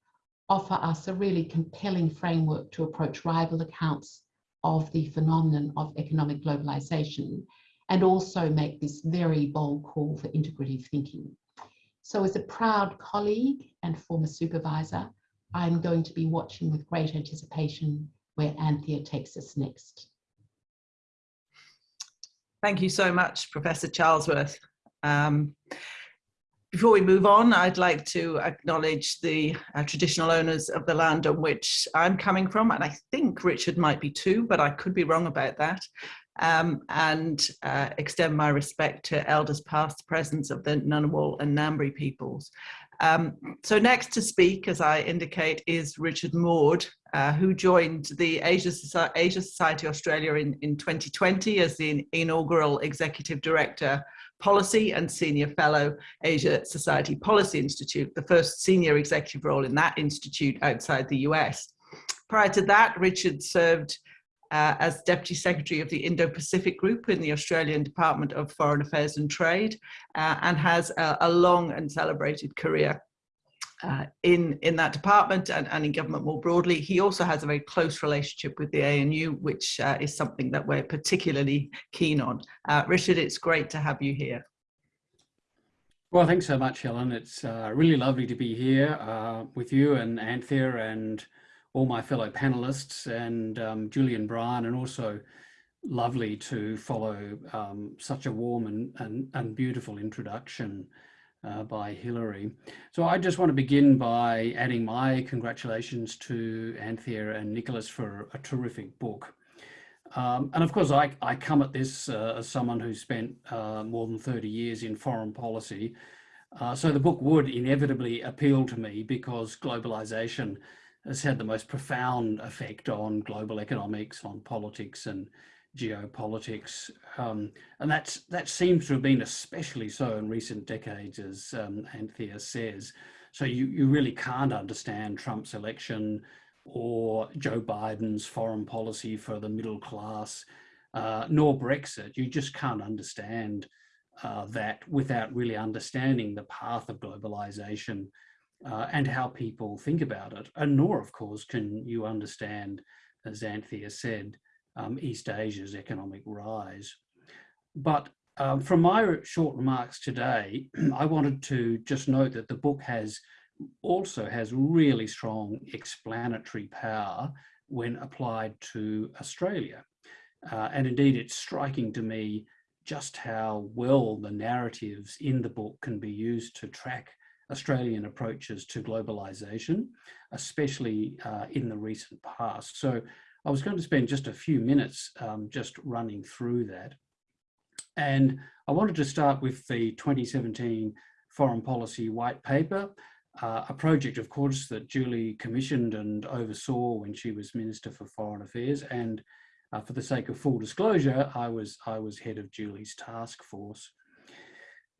offer us a really compelling framework to approach rival accounts of the phenomenon of economic globalization and also make this very bold call for integrative thinking. So as a proud colleague and former supervisor, I'm going to be watching with great anticipation where Anthea takes us next. Thank you so much, Professor Charlesworth. Um, before we move on, I'd like to acknowledge the uh, traditional owners of the land on which I'm coming from, and I think Richard might be too, but I could be wrong about that, um, and uh, extend my respect to elders past, present of the Ngunnawal and Ngambri peoples. Um, so next to speak, as I indicate, is Richard Maude, uh, who joined the Asia, Asia Society Australia in, in 2020 as the inaugural Executive Director Policy and Senior Fellow Asia Society Policy Institute, the first senior executive role in that institute outside the US. Prior to that, Richard served uh, as Deputy Secretary of the Indo-Pacific Group in the Australian Department of Foreign Affairs and Trade uh, and has a, a, long and celebrated career uh, in, in that department and, and in government more broadly. He also has a very close relationship with the ANU, which uh, is something that we're particularly keen on. Uh, Richard, it's great to have you here. Well, thanks so much, Helen. It's uh, really lovely to be here with you and Anthea and all my fellow panelists and um, Julian Bryan, and also lovely to follow um, such a warm and, and, and beautiful introduction uh, by Hilary. So I just want to begin by adding my congratulations to Anthea and Nicholas for a terrific book. Um, and of course, I, I come at this uh, as someone who spent uh, more than 30 years in foreign policy. Uh, so the book would inevitably appeal to me because globalization has had the most profound effect on global economics, on politics and geopolitics. Um, and that's, that seems to have been especially so in recent decades, as um, Anthea says. So you, you really can't understand Trump's election or Joe Biden's foreign policy for the middle class, uh, nor Brexit. You just can't understand uh, that without really understanding the path of globalization uh, and how people think about it. And nor, of course, can you understand, as Anthea said, um, East Asia's economic rise. But um, from my short remarks today, I wanted to just note that the book has also has really strong explanatory power when applied to Australia. Uh, and indeed, it's striking to me just how well the narratives in the book can be used to track Australian approaches to globalization, especially uh, in the recent past. So I was going to spend just a few minutes um, just running through that. And I wanted to start with the 2017 Foreign Policy White Paper, uh, a project, of course, that Julie commissioned and oversaw when she was Minister for Foreign Affairs. And uh, for the sake of full disclosure, I was, I was head of Julie's task force.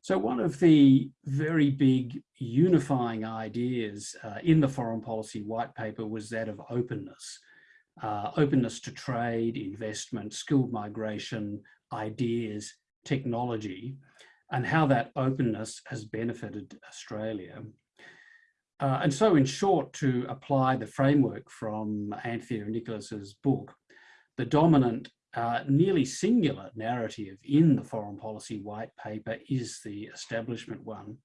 So one of the very big unifying ideas uh, in the foreign policy white paper was that of openness. Uh, openness to trade, investment, skilled migration, ideas, technology, and how that openness has benefited Australia. Uh, and so in short, to apply the framework from Anthea Nicholas's book, the dominant uh, nearly singular narrative in the foreign policy white paper is the establishment one.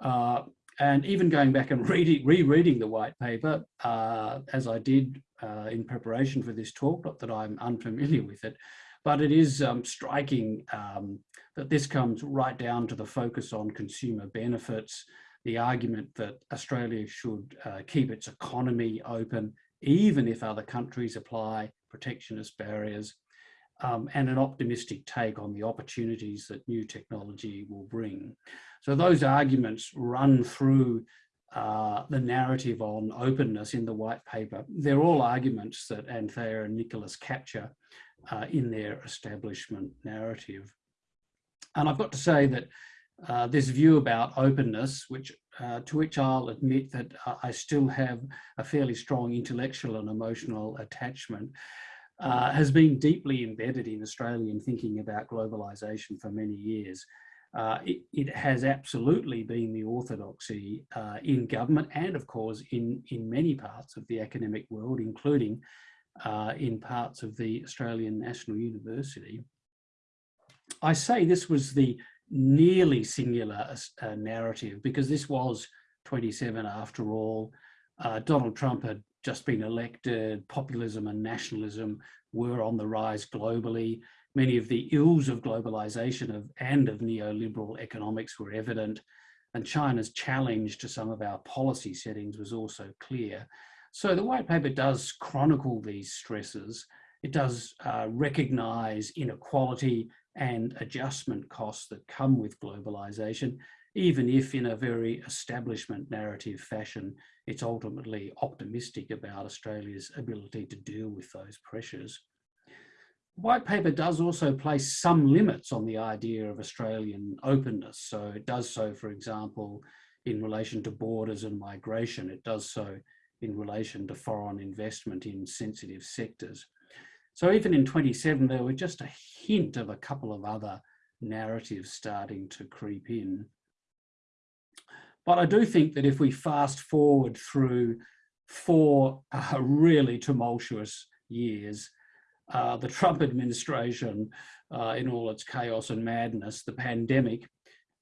Uh, and even going back and reading, rereading the white paper, uh, as I did uh, in preparation for this talk, not that I'm unfamiliar with it, but it is um, striking um, that this comes right down to the focus on consumer benefits, the argument that Australia should uh, keep its economy open, even if other countries apply protectionist barriers, um, and an optimistic take on the opportunities that new technology will bring. So those arguments run through uh, the narrative on openness in the white paper. They're all arguments that Anthea and Nicholas capture uh, in their establishment narrative. And I've got to say that uh, this view about openness, which uh, to which I'll admit that I still have a fairly strong intellectual and emotional attachment, uh, has been deeply embedded in Australian thinking about globalisation for many years. Uh, it, it, has absolutely been the orthodoxy uh, in government and of course in, in many parts of the academic world, including in parts of the Australian National University. I say this was the nearly singular uh, narrative because this was 27 after all. Uh, Donald Trump had just been elected, populism and nationalism were on the rise globally. Many of the ills of globalization of, and of neoliberal economics were evident, and China's challenge to some of our policy settings was also clear. So the white paper does chronicle these stresses. It does uh, recognize inequality and adjustment costs that come with globalization, even if in a very establishment narrative fashion, it's ultimately optimistic about Australia's ability to deal with those pressures. White paper does also place some limits on the idea of Australian openness. So it does so, for example, in relation to borders and migration. It does so in relation to foreign investment in sensitive sectors. So even in 27, there were just a hint of a couple of other narratives starting to creep in. But I do think that if we fast forward through four uh, really tumultuous years, uh, the Trump administration uh, in all its chaos and madness, the pandemic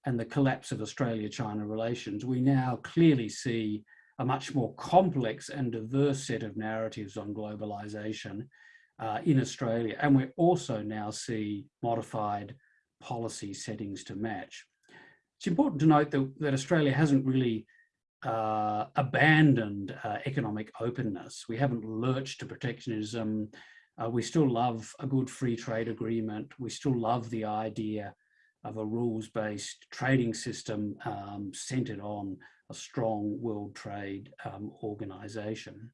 and the collapse of Australia-China relations, we now clearly see a much more complex and diverse set of narratives on globalization uh, in Australia. And we also now see modified policy settings to match. It's important to note that, that Australia hasn't really uh, abandoned uh, economic openness. We haven't lurched to protectionism. Uh, we still love a good free trade agreement. We still love the idea of a rules-based trading system um, centered on a strong world trade um, organization.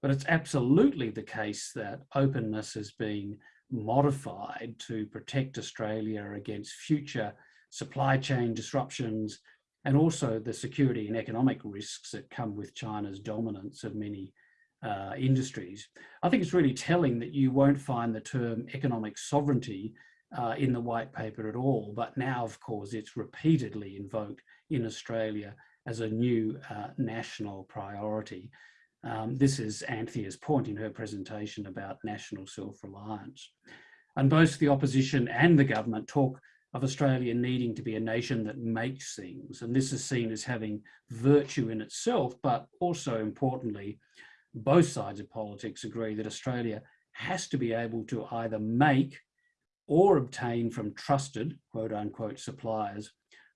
But it's absolutely the case that openness has been modified to protect Australia against future supply chain disruptions and also the security and economic risks that come with China's dominance of many uh, industries. I think it's really telling that you won't find the term economic sovereignty uh, in the white paper at all, but now of course it's repeatedly invoked in Australia as a new uh, national priority. Um, this is Anthea's point in her presentation about national self-reliance. And both the opposition and the government talk of Australia needing to be a nation that makes things. And this is seen as having virtue in itself, but also importantly, both sides of politics agree that Australia has to be able to either make or obtain from trusted, quote unquote, suppliers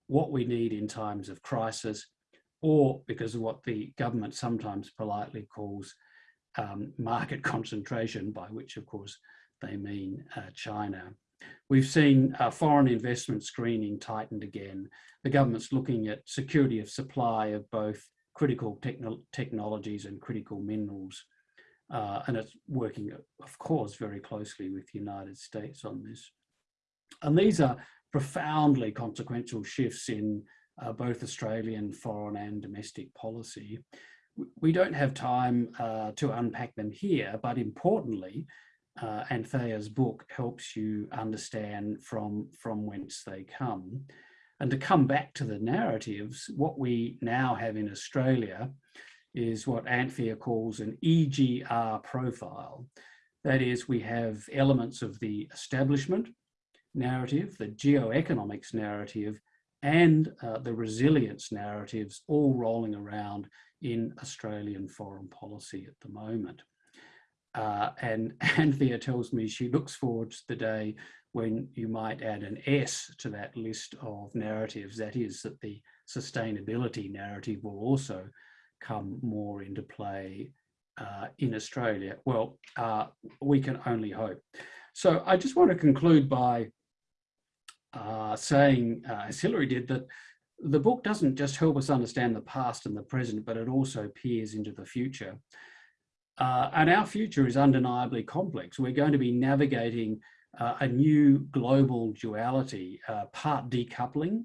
what we need in times of crisis or because of what the government sometimes politely calls um, market concentration, by which of course they mean uh, China. We've seen uh, foreign investment screening tightened again. The government's looking at security of supply of both critical techno technologies and critical minerals. Uh, and it's working, of course, very closely with the United States on this. And these are profoundly consequential shifts in uh, both Australian, foreign and domestic policy. We don't have time uh, to unpack them here, but importantly, uh, Anthea's book helps you understand from, from whence they come. And to come back to the narratives, what we now have in Australia is what Anthea calls an EGR profile. That is, we have elements of the establishment narrative, the geoeconomics narrative, and uh, the resilience narratives all rolling around in Australian foreign policy at the moment. Uh, and Anthea tells me she looks forward to the day when you might add an S to that list of narratives. That is that the sustainability narrative will also come more into play uh, in Australia. Well, uh, we can only hope. So I just want to conclude by uh, saying, uh, as Hilary did, that the book doesn't just help us understand the past and the present, but it also peers into the future. Uh, and our future is undeniably complex. We're going to be navigating uh, a new global duality, uh, part decoupling,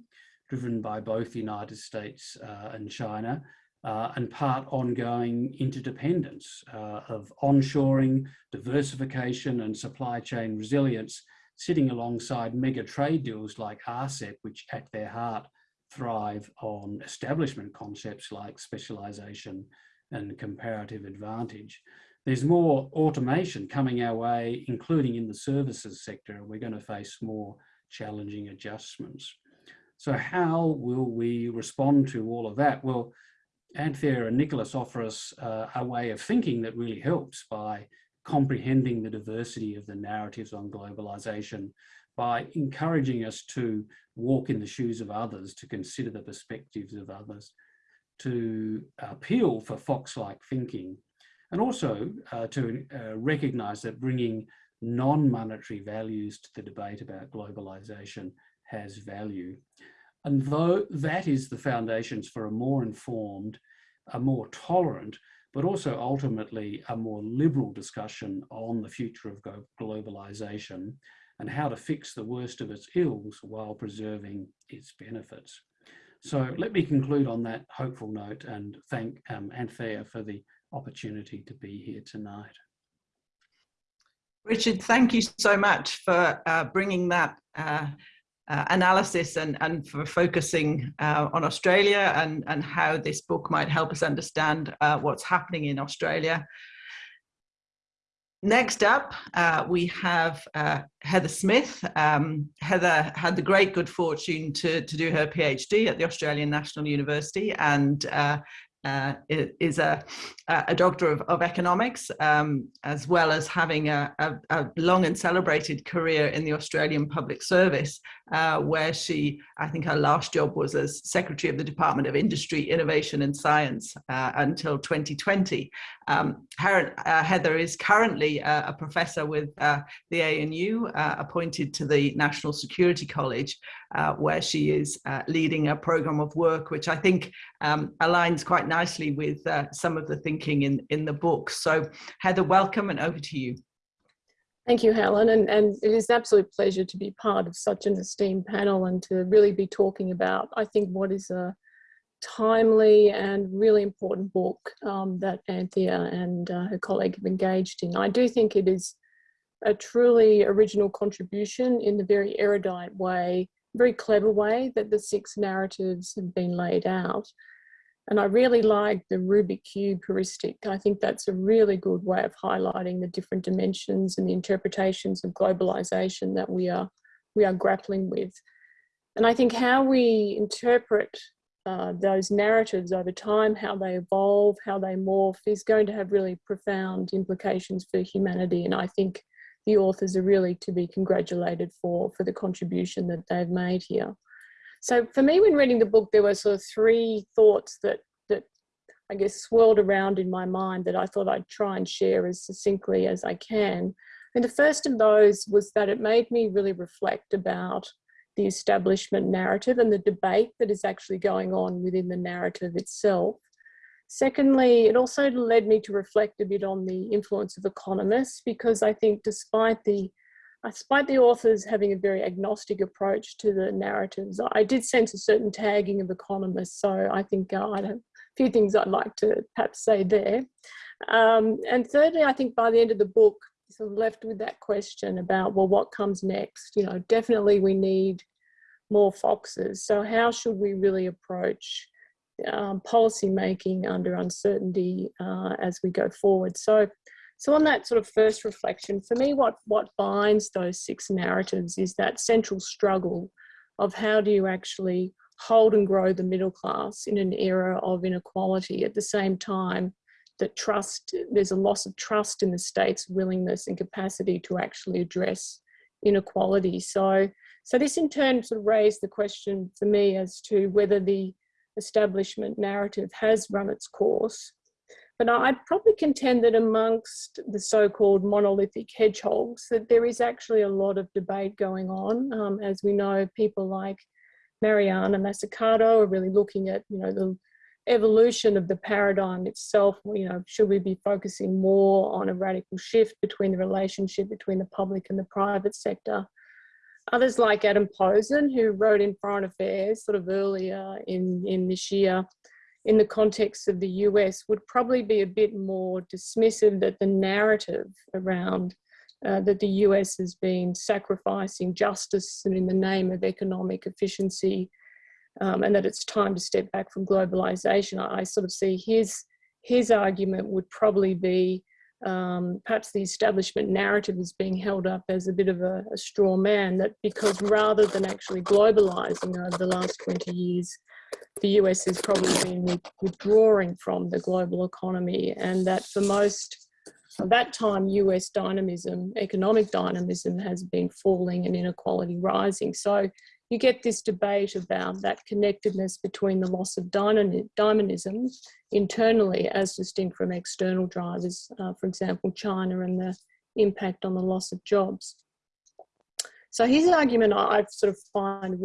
driven by both the United States uh, and China, and part ongoing interdependence of onshoring, diversification and supply chain resilience sitting alongside mega trade deals like RCEP, which at their heart thrive on establishment concepts like specialization and comparative advantage. There's more automation coming our way, including in the services sector. We're going to face more challenging adjustments. So how will we respond to all of that? Well, Anthea and Nicholas offer us uh, a way of thinking that really helps by comprehending the diversity of the narratives on globalization, by encouraging us to walk in the shoes of others, to consider the perspectives of others, to appeal for Fox-like thinking, and also uh, to uh, recognize that bringing non-monetary values to the debate about globalization has value. And though that is the foundations for a more informed, a more tolerant, but also ultimately a more liberal discussion on the future of globalization and how to fix the worst of its ills while preserving its benefits. So let me conclude on that hopeful note and thank um, Anthea for the opportunity to be here tonight. Richard, thank you so much for uh, bringing that uh, uh, analysis and, and for focusing uh, on Australia and, and how this book might help us understand uh, what's happening in Australia. Next up, uh, we have uh, Heather Smith. Um, Heather had the great good fortune to, to do her PhD at the Australian National University and uh, uh, is a, a doctor of, of economics, um, as well as having a, a, a, long and celebrated career in the Australian Public Service, uh, where she, I think her last job was as Secretary of the Department of Industry, Innovation and Science uh, until 2020. Um, her, uh, Heather is currently a professor with uh, the ANU, uh, appointed to the National Security College, where she is leading a program of work, which I think um, aligns quite nicely with some of the thinking in, in the book. So Heather, welcome and over to you. Thank you, Helen. And, and it is an absolute pleasure to be part of such an esteemed panel and to really be talking about, I think, what is a timely and really important book um, that Anthea and uh, her colleague have engaged in. I do think it is a truly original contribution in the very erudite way, very clever way that the six narratives have been laid out. And I really like the Rubik cube heuristic. I think that's a really good way of highlighting the different dimensions and the interpretations of globalization that we are, we are grappling with. And I think how we interpret uh, those narratives over time, how they evolve, how they morph is going to have really profound implications for humanity. And I think the authors are really to be congratulated for, for the contribution that they've made here. So for me, when reading the book, there were sort of three thoughts that, that I guess swirled around in my mind that I thought I'd try and share as succinctly as I can. And the first of those was that it made me really reflect about the establishment narrative and the debate that is actually going on within the narrative itself. Secondly, it also led me to reflect a bit on the influence of economists because I think despite the despite the authors having a very agnostic approach to the narratives, I did sense a certain tagging of economists. So I think uh, I have a few things I'd like to perhaps say there. Um, and thirdly, I think by the end of the book, sort of left with that question about, well, what comes next? You know, definitely we need more foxes. So how should we really approach um, policy making under uncertainty uh, as we go forward? So so on that sort of first reflection, for me, what, what binds those six narratives is that central struggle of how do you actually hold and grow the middle class in an era of inequality at the same time that trust, there's a loss of trust in the state's willingness and capacity to actually address inequality. So, so this in turn sort of raised the question for me as to whether the establishment narrative has run its course but I'd probably contend that amongst the so-called monolithic hedgehogs, that there is actually a lot of debate going on. Um, as we know, people like Mariana Mazzucato are really looking at, you know, the evolution of the paradigm itself. You know, should we be focusing more on a radical shift between the relationship between the public and the private sector? Others like Adam Posen, who wrote in Foreign Affairs sort of earlier in, in this year, in the context of the US would probably be a bit more dismissive that the narrative around uh, that the US has been sacrificing justice and in the name of economic efficiency um, and that it's time to step back from globalization. I, I sort of see his, his argument would probably be um, perhaps the establishment narrative is being held up as a bit of a, a straw man that because rather than actually globalizing over the last 20 years, the US has probably been withdrawing from the global economy and that for most of that time US dynamism, economic dynamism has been falling and inequality rising. So you get this debate about that connectedness between the loss of dynamism internally as distinct from external drivers, uh, for example, China and the impact on the loss of jobs. So his argument I sort of find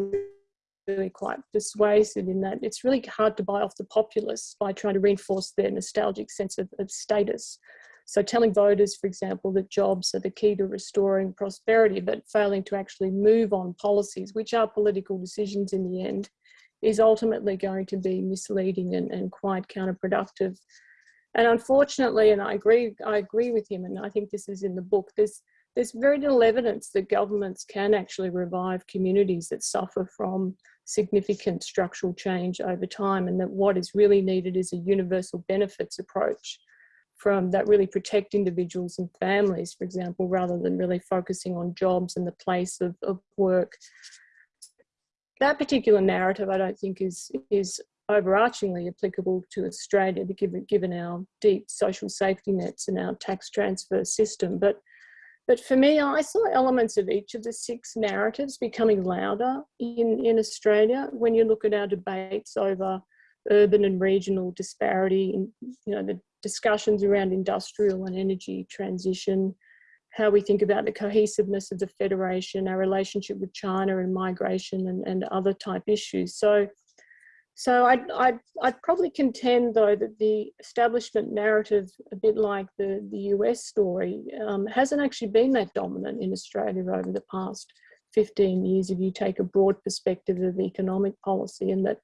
really quite persuasive in that it's really hard to buy off the populace by trying to reinforce their nostalgic sense of, of status. So telling voters, for example, that jobs are the key to restoring prosperity, but failing to actually move on policies, which are political decisions in the end, is ultimately going to be misleading and, and quite counterproductive. And unfortunately, and I agree, I agree with him, and I think this is in the book, there's, there's very little evidence that governments can actually revive communities that suffer from significant structural change over time and that what is really needed is a universal benefits approach from that really protect individuals and families, for example, rather than really focusing on jobs and the place of, of work. That particular narrative, I don't think is, is overarchingly applicable to Australia, given, given our deep social safety nets and our tax transfer system. But but for me, I saw elements of each of the six narratives becoming louder in, in Australia when you look at our debates over urban and regional disparity, and, you know, the discussions around industrial and energy transition, how we think about the cohesiveness of the Federation, our relationship with China and migration and, and other type issues. So so I'd, I'd, I'd, probably contend though that the establishment narrative, a bit like the, the US story, um, hasn't actually been that dominant in Australia over the past 15 years if you take a broad perspective of economic policy and that,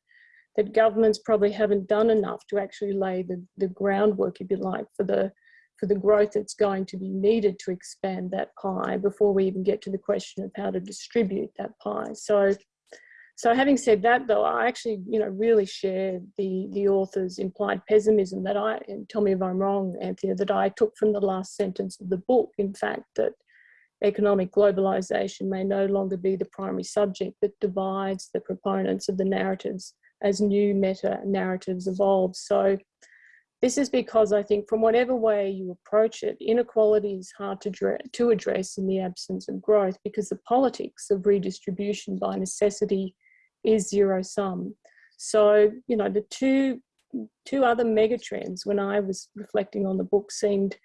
that governments probably haven't done enough to actually lay the, the groundwork, if you like, for the, for the growth that's going to be needed to expand that pie before we even get to the question of how to distribute that pie. So so having said that, though, I actually, you know, really share the the author's implied pessimism that I, and tell me if I'm wrong, Anthea, that I took from the last sentence of the book. In fact, that economic globalization may no longer be the primary subject that divides the proponents of the narratives as new meta narratives evolve. So this is because I think from whatever way you approach it, inequality is hard to, to address in the absence of growth because the politics of redistribution by necessity is zero sum. So, you know, the two, two other megatrends when I was reflecting on the book seemed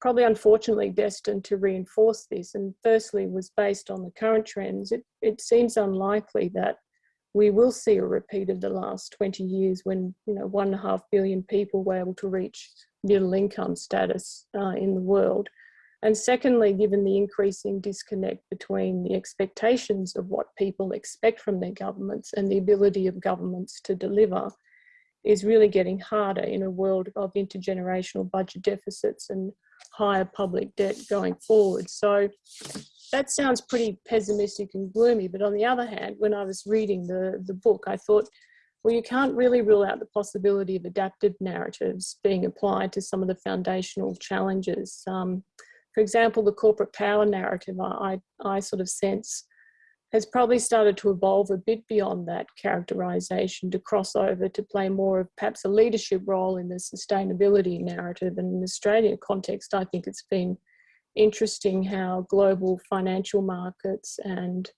probably unfortunately destined to reinforce this. And firstly was based on the current trends. It, it seems unlikely that we will see a repeat of the last 20 years when, you know, one and a half billion people were able to reach middle income status uh, in the world. And secondly, given the increasing disconnect between the expectations of what people expect from their governments and the ability of governments to deliver is really getting harder in a world of intergenerational budget deficits and higher public debt going forward. So that sounds pretty pessimistic and gloomy, but on the other hand, when I was reading the, the book, I thought, well, you can't really rule out the possibility of adaptive narratives being applied to some of the foundational challenges. Um, for example, the corporate power narrative, I, I sort of sense, has probably started to evolve a bit beyond that characterization to cross over to play more of perhaps a leadership role in the sustainability narrative. And in the Australia context, I think it's been interesting how global financial markets and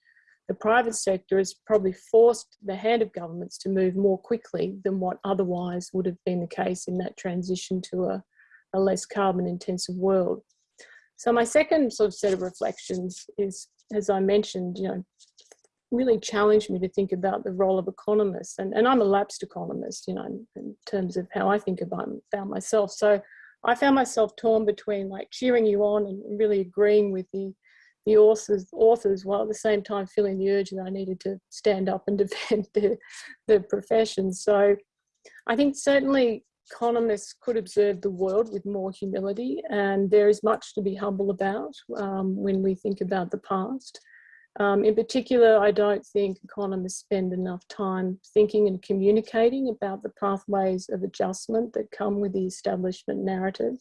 the private sector has probably forced the hand of governments to move more quickly than what otherwise would have been the case in that transition to a, a less carbon intensive world. So my second sort of set of reflections is, as I mentioned, you know, really challenged me to think about the role of economists. And, and I'm a lapsed economist, you know, in, in terms of how I think about, about myself. So I found myself torn between like cheering you on and really agreeing with the, the authors, authors while at the same time feeling the urge that I needed to stand up and defend the, the profession. So I think certainly economists could observe the world with more humility and there is much to be humble about um, when we think about the past. Um, in particular, I don't think economists spend enough time thinking and communicating about the pathways of adjustment that come with the establishment narrative.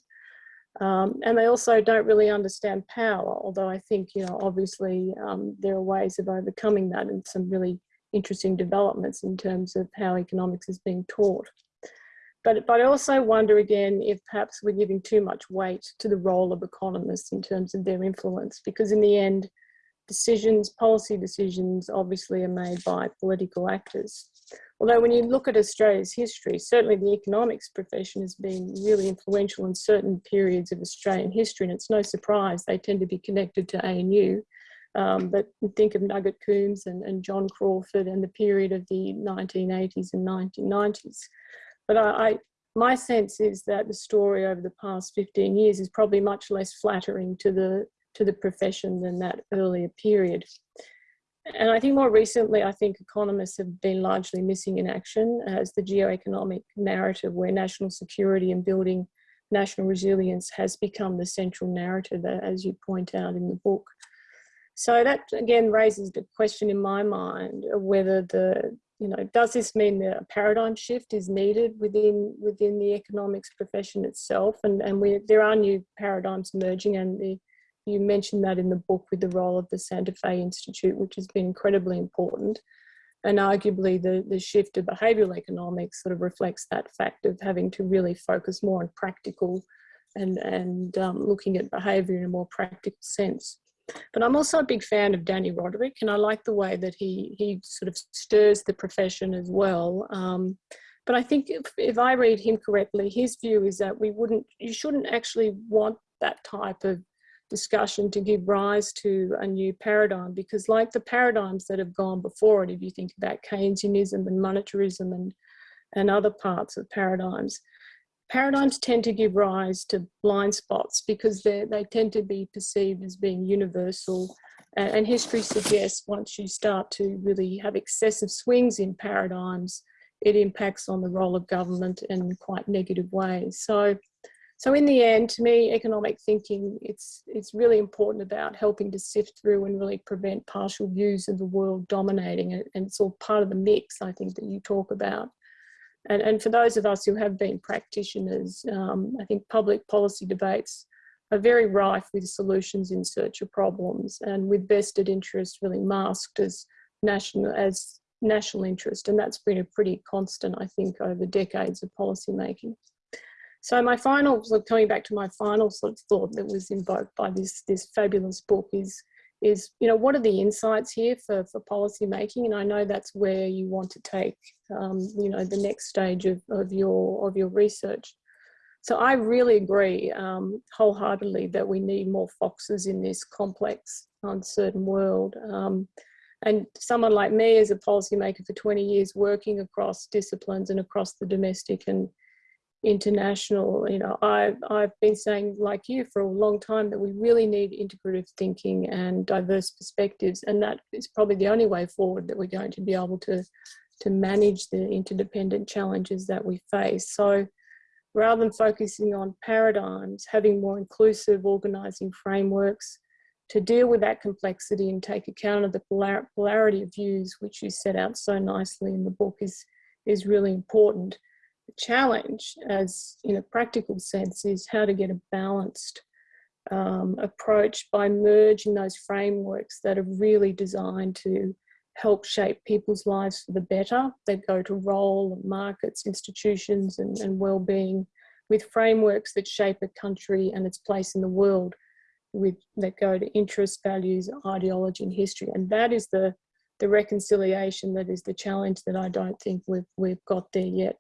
Um, and they also don't really understand power, although I think, you know, obviously um, there are ways of overcoming that and some really interesting developments in terms of how economics is being taught. But, but I also wonder again if perhaps we're giving too much weight to the role of economists in terms of their influence, because in the end, decisions, policy decisions, obviously are made by political actors. Although when you look at Australia's history, certainly the economics profession has been really influential in certain periods of Australian history, and it's no surprise they tend to be connected to ANU. Um, but think of Nugget Coombs and, and John Crawford and the period of the 1980s and 1990s. But I, I, my sense is that the story over the past 15 years is probably much less flattering to the to the profession than that earlier period. And I think more recently, I think economists have been largely missing in action as the geoeconomic narrative where national security and building national resilience has become the central narrative, uh, as you point out in the book. So that again raises the question in my mind of whether the, you know, does this mean that a paradigm shift is needed within within the economics profession itself? And, and we, there are new paradigms emerging and the you mentioned that in the book with the role of the Santa Fe Institute, which has been incredibly important. And arguably the, the shift to behavioural economics sort of reflects that fact of having to really focus more on practical and, and um, looking at behaviour in a more practical sense. But I'm also a big fan of Dani Rodrik and I like the way that he, he sort of stirs the profession as well. Um, but I think if, if I read him correctly, his view is that we wouldn't, you shouldn't actually want that type of discussion to give rise to a new paradigm because like the paradigms that have gone before it, if you think about Keynesianism and monetarism and, and other parts of paradigms, paradigms tend to give rise to blind spots because they tend to be perceived as being universal and, and history suggests once you start to really have excessive swings in paradigms, it impacts on the role of government in quite negative ways. So so in the end, to me, economic thinking, it's, it's really important about helping to sift through and really prevent partial views of the world dominating. And it's all part of the mix, I think, that you talk about. And, and for those of us who have been practitioners, um, I think public policy debates are very rife with solutions in search of problems and with vested interests really masked as national, as national interest. And that's been a pretty constant, I think, over decades of policy making. So my final, so coming back to my final sort of thought that was invoked by this, this fabulous book is, is, you know, what are the insights here for, for policy making? And I know that's where you want to take, um, you know, the next stage of, of, your, of your research. So I really agree um, wholeheartedly that we need more foxes in this complex, uncertain world. Um, and someone like me as a policymaker for 20 years working across disciplines and across the domestic and international you know I've, I've been saying like you for a long time that we really need integrative thinking and diverse perspectives and that is probably the only way forward that we're going to be able to to manage the interdependent challenges that we face. So rather than focusing on paradigms having more inclusive organizing frameworks to deal with that complexity and take account of the polar polarity of views which you set out so nicely in the book is is really important challenge as in a practical sense is how to get a balanced um, approach by merging those frameworks that are really designed to help shape people's lives for the better. They go to role, markets, institutions and, and well-being with frameworks that shape a country and its place in the world with that go to interests, values, ideology and history. And that is the, the reconciliation that is the challenge that I don't think we've, we've got there yet.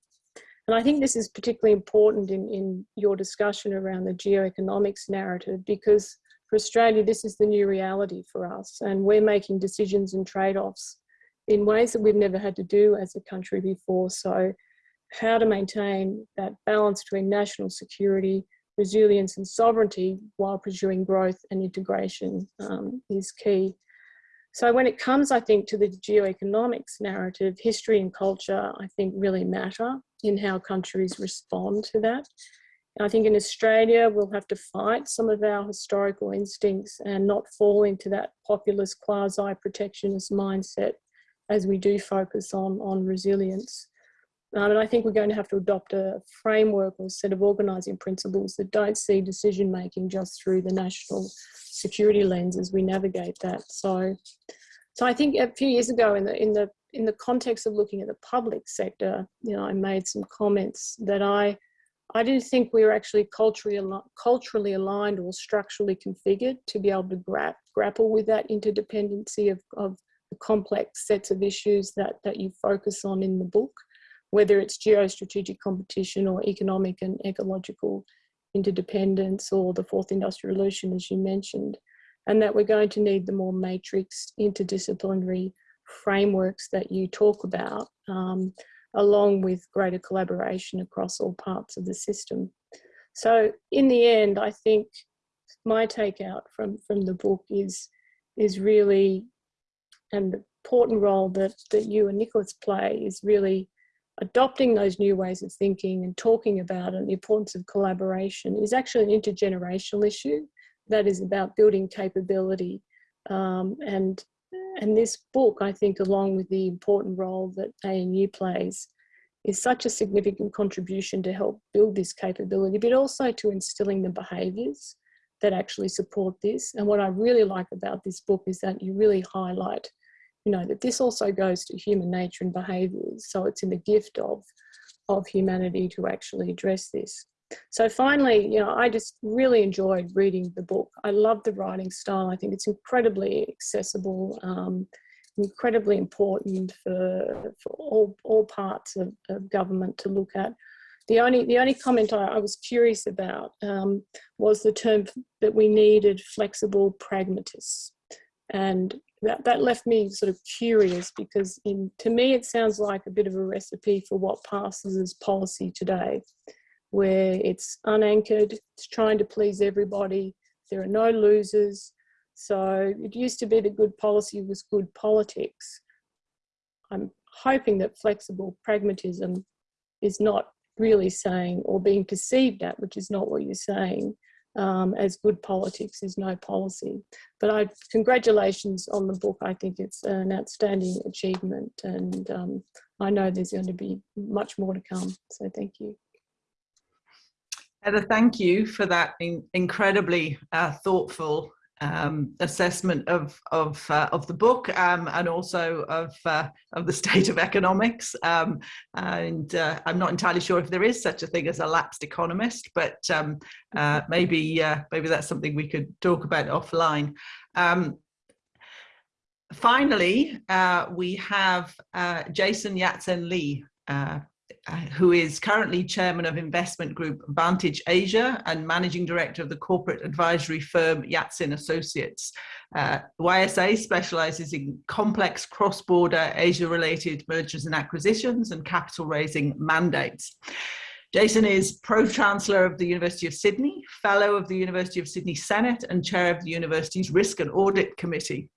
And I think this is particularly important in, in your discussion around the geoeconomics narrative because for Australia, this is the new reality for us and we're making decisions and trade-offs in ways that we've never had to do as a country before. So how to maintain that balance between national security, resilience and sovereignty while pursuing growth and integration um, is key. So when it comes, I think, to the geoeconomics narrative, history and culture, I think really matter in how countries respond to that. I think in Australia, we'll have to fight some of our historical instincts and not fall into that populist quasi-protectionist mindset as we do focus on, on resilience. Um, and I think we're going to have to adopt a framework or set of organising principles that don't see decision making just through the national security lens as we navigate that. So, so I think a few years ago in the in the in the context of looking at the public sector, you know, I made some comments that I, I didn't think we were actually culturally, culturally aligned or structurally configured to be able to gra grapple with that interdependency of, of the complex sets of issues that, that you focus on in the book, whether it's geostrategic competition or economic and ecological interdependence or the fourth industrial revolution, as you mentioned, and that we're going to need the more matrix interdisciplinary frameworks that you talk about, um, along with greater collaboration across all parts of the system. So in the end, I think my takeout from, from the book is, is really, and the important role that, that you and Nicholas play is really adopting those new ways of thinking and talking about it, the importance of collaboration is actually an intergenerational issue that is about building capability. Um, and, and this book, I think, along with the important role that ANU plays, is such a significant contribution to help build this capability, but also to instilling the behaviours that actually support this. And what I really like about this book is that you really highlight you know, that this also goes to human nature and behaviours. So it's in the gift of, of humanity to actually address this. So finally, you know, I just really enjoyed reading the book. I love the writing style. I think it's incredibly accessible, um, incredibly important for, for all, all parts of, of government to look at. The only, the only comment I, I was curious about um, was the term that we needed flexible pragmatists. And that, that left me sort of curious because in, to me it sounds like a bit of a recipe for what passes as policy today, where it's unanchored, it's trying to please everybody, there are no losers. So it used to be that good policy was good politics. I'm hoping that flexible pragmatism is not really saying or being perceived at, which is not what you're saying, um, as good politics is no policy. But I congratulations on the book. I think it's an outstanding achievement and um, I know there's going to be much more to come. So thank you. Heather, thank you for that in incredibly uh, thoughtful um, assessment of of uh, of the book um, and also of uh, of the state of economics. Um, and uh, I'm not entirely sure if there is such a thing as a lapsed economist, but um, uh, maybe uh, maybe that's something we could talk about offline. Um, finally, uh, we have Jason Yat-Sen Li, uh, who is currently chairman of investment group Vantage Asia and managing director of the corporate advisory firm Yat-Sen Associates. Uh, YSA specializes in complex cross-border Asia-related mergers and acquisitions and capital raising mandates. Jason is Pro-Chancellor of the University of Sydney, Fellow of the University of Sydney Senate and Chair of the University's Risk and Audit Committee,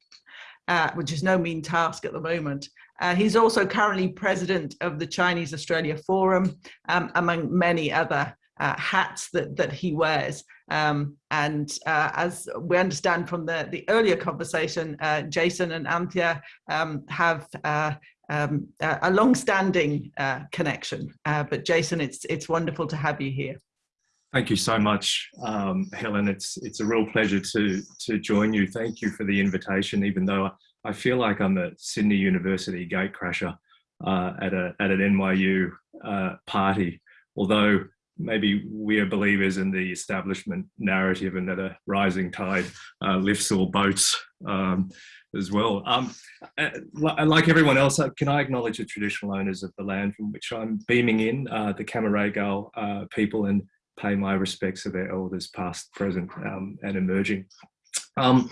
uh, which is no mean task at the moment. Uh, he's also currently president of the Chinese Australia Forum, um, among many other uh, hats that, that he wears. Um, and uh, as we understand from the, the earlier conversation, uh, Jason and Anthea um, have uh, um, a long-standing uh, connection. but Jason, it's, it's wonderful to have you here. Thank you so much, um, Helen. It's it's a real pleasure to to join you. Thank you for the invitation, even though I feel like I'm a Sydney University gatecrasher uh, at, a, at an ANU uh, party, although maybe we are believers in the establishment narrative and that a rising tide uh, lifts all boats um, as well. Um, uh, like everyone else, uh, can I acknowledge the traditional owners of the land from which I'm beaming in, uh, the Cammeraygal uh, people, and pay my respects to their elders past, present, um, and emerging. Um,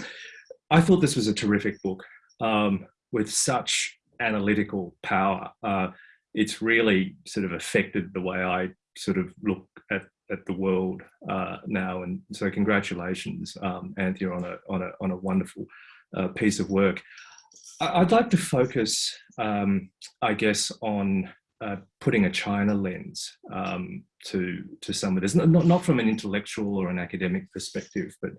I thought this was a terrific book um, with such analytical power. Uh, it's really sort of affected the way I sort of look at, at the world uh, now. And so congratulations, um, Anthea, on a, on a, on a wonderful uh, piece of work. I'd like to focus, um, I guess, on uh, putting a China lens um, to to some of this, not, not from an intellectual or an academic perspective, but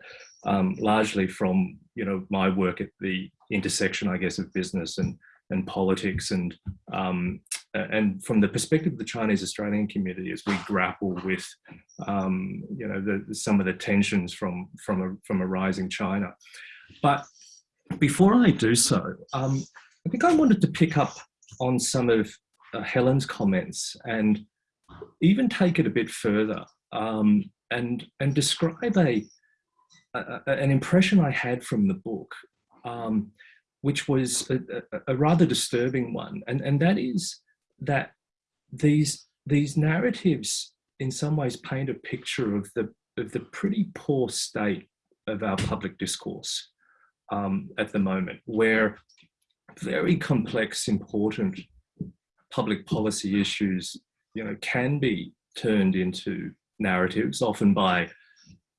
um, largely from you know my work at the intersection, I guess, of business and and politics, and um, and from the perspective of the Chinese Australian community, as we grapple with um, you know the, some of the tensions from from a from a rising China. But before I do so, um, I think I wanted to pick up on some of uh, Helen's comments and even take it a bit further um, and, and describe a, a, an impression I had from the book, um, which was a, a, rather disturbing one. And, and that is that these, these narratives in some ways paint a picture of the, of the pretty poor state of our public discourse um, at the moment, where very complex, important public policy issues, you know, can be turned into narratives, often by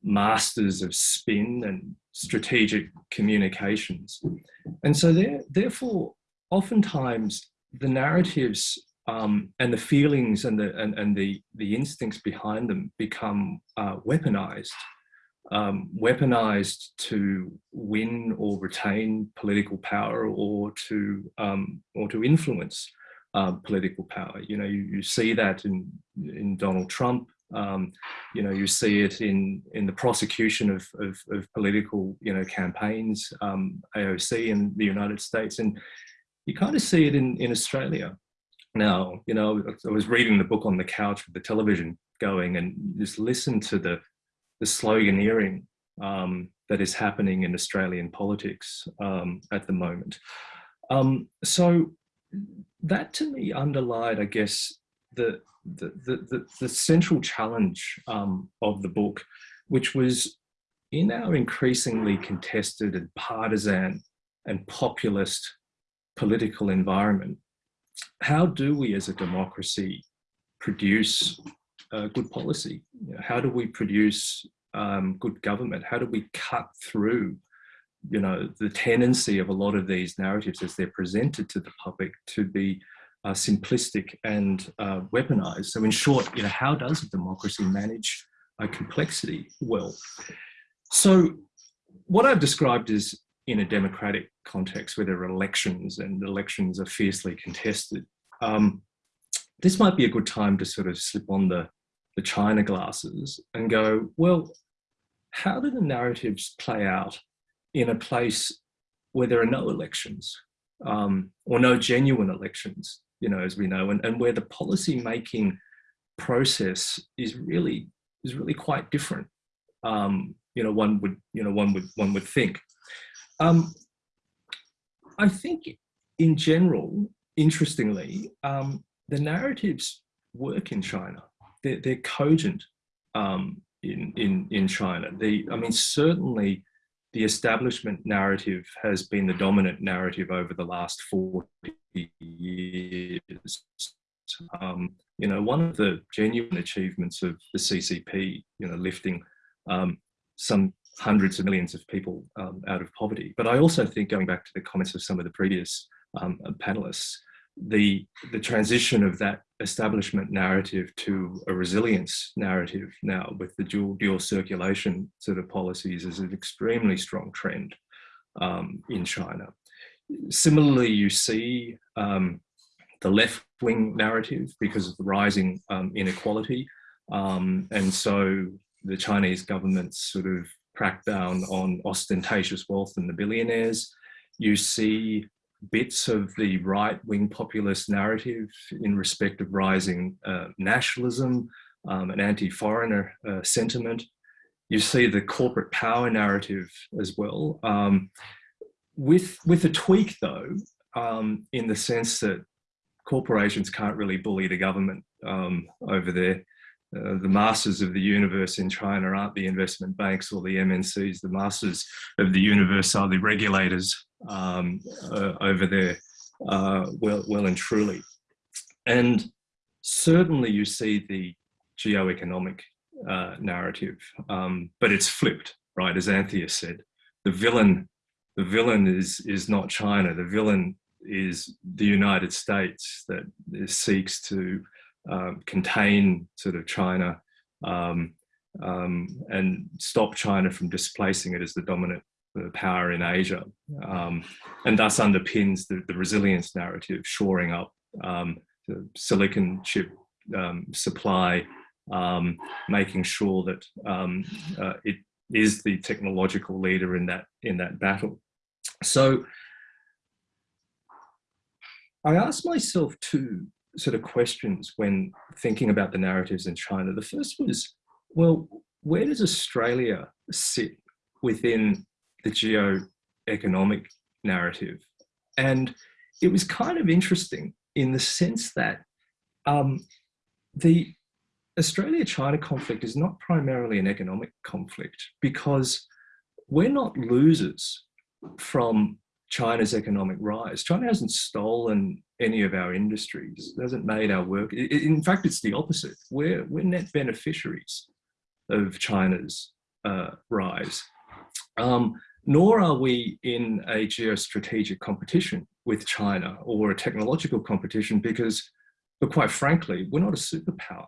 masters of spin and strategic communications. And so there, therefore, oftentimes the narratives um, and the feelings and the, and, and the, the instincts behind them become uh, weaponized um, weaponized to win or retain political power or to um, or to influence uh, political power. You know, you, you, see that in in Donald Trump. Um, you know, you see it in in the prosecution of of, of political you know campaigns, um, AOC in the United States, and you kind of see it in in Australia. Now, you know, I was reading the book on the couch with the television going, and just listen to the the sloganeering um, that is happening in Australian politics um, at the moment. Um, so that to me underlined, I guess, the, the, the, the central challenge um, of the book, which was in our increasingly contested and partisan and populist political environment, how do we as a democracy produce uh, good policy? You know, how do we produce um, good government? How do we cut through, you know, the tendency of a lot of these narratives as they're presented to the public to be uh, simplistic and uh, weaponized? So in short, you know, how does a democracy manage a complexity well? So what I've described is in a democratic context where there are elections and elections are fiercely contested. Um, this might be a good time to sort of slip on the the China glasses and go, well, how do the narratives play out in a place where there are no elections um, or no genuine elections, you know, as we know, and, and where the policy making process is really is really quite different. Um, you know, one would you know one would one would think. Um, I think in general, interestingly, um, the narratives work in China they're, they're cogent um, in, in, in China. The, I mean, certainly the establishment narrative has been the dominant narrative over the last 40 years. Um, you know, one of the genuine achievements of the CCP, you know, lifting um, some hundreds of millions of people um, out of poverty. But I also think going back to the comments of some of the previous um, panelists, the, the transition of that establishment narrative to a resilience narrative now with the dual, dual circulation sort of policies is an extremely strong trend um, in China. Similarly, you see um, the left-wing narrative because of the rising um, inequality. Um, and so the Chinese government's sort of crackdown on ostentatious wealth and the billionaires. You see bits of the right-wing populist narrative in respect of rising uh, nationalism um, and anti-foreigner uh, sentiment. You see the corporate power narrative as well, um, with, with a tweak though, um, in the sense that corporations can't really bully the government um, over there. Uh, the masters of the universe in China aren't the investment banks or the MNCs. The masters of the universe are the regulators um, uh, over there, uh, well, well and truly. And certainly you see the geo-economic uh, narrative, um, but it's flipped, right? As Anthea said, the villain, the villain is is not China. The villain is the United States that seeks to um, contain sort of China um, um, and stop China from displacing it as the dominant uh, power in Asia, um, and thus underpins the, the, resilience narrative, shoring up um, the silicon chip supply, making sure that uh, it is the technological leader in that in that battle. So I asked myself two sort of questions when thinking about the narratives in China. The first was, well, where does Australia sit within the geo-economic narrative? And it was kind of interesting in the sense that um, the Australia-China conflict is not primarily an economic conflict because we're not losers from China's economic rise. China hasn't stolen any of our industries, it hasn't made our work. In fact, it's the opposite. We're, we're net beneficiaries of China's uh, rise. Um, nor are we in a geostrategic competition with China or a technological competition because, but quite frankly, we're not a superpower.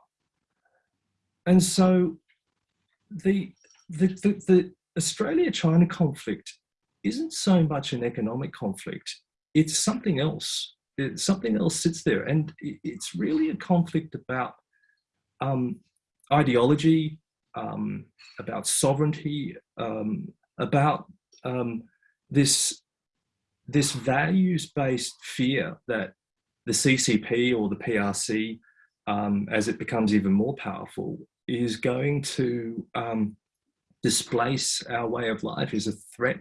And so the, the, the, the Australia-China conflict isn't so much an economic conflict, it's something else. It, something else sits there and it's really a conflict about um, ideology, um, about sovereignty, um, about um, this, this values-based fear that the CCP or the PRC, um, as it becomes even more powerful, is going to um, displace our way of life, is a threat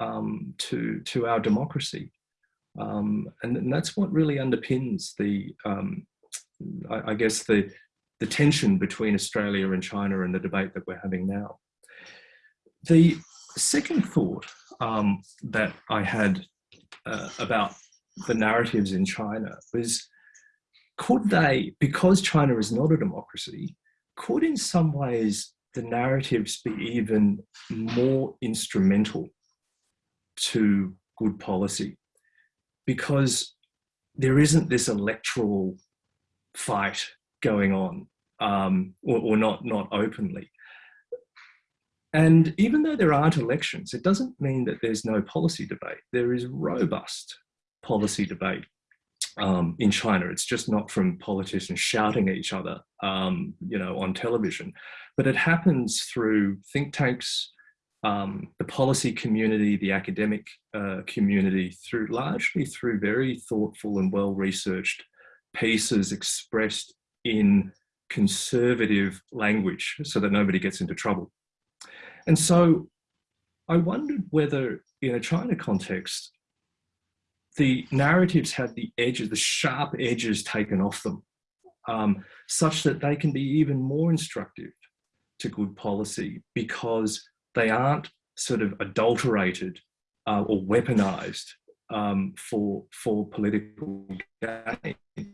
um, to, to our democracy. Um, and, and, that's what really underpins the, um, I, I, guess, the, the tension between Australia and China and the debate that we're having now. The second thought um, that I had uh, about the narratives in China was, could they, because China is not a democracy, could in some ways the narratives be even more instrumental to good policy because there isn't this electoral fight going on um, or, or not, not openly. And even though there aren't elections, it doesn't mean that there's no policy debate. There is robust policy debate um, in China. It's just not from politicians shouting at each other, um, you know, on television, but it happens through think tanks, um, the policy community, the academic uh, community, through largely through very thoughtful and well-researched pieces expressed in conservative language so that nobody gets into trouble. And so I wondered whether in a China context, the narratives had the edges, the sharp edges taken off them, um, such that they can be even more instructive to good policy because they aren't sort of adulterated uh, or weaponized um, for, for political gain. I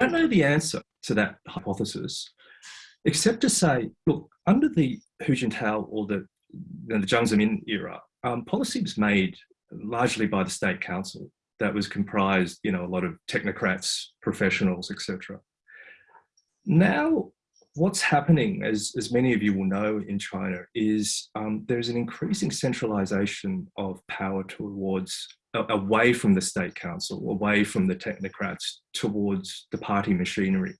don't know the answer to that hypothesis, except to say, look, under the Hu Jintao or the, you know, the Jiang Zemin era, um, policy was made largely by the state council that was comprised, you know, a lot of technocrats, professionals, etc. Now what's happening, as, as many of you will know in China, is um, there's an increasing centralization of power towards, uh, away from the state council, away from the technocrats, towards the party machinery.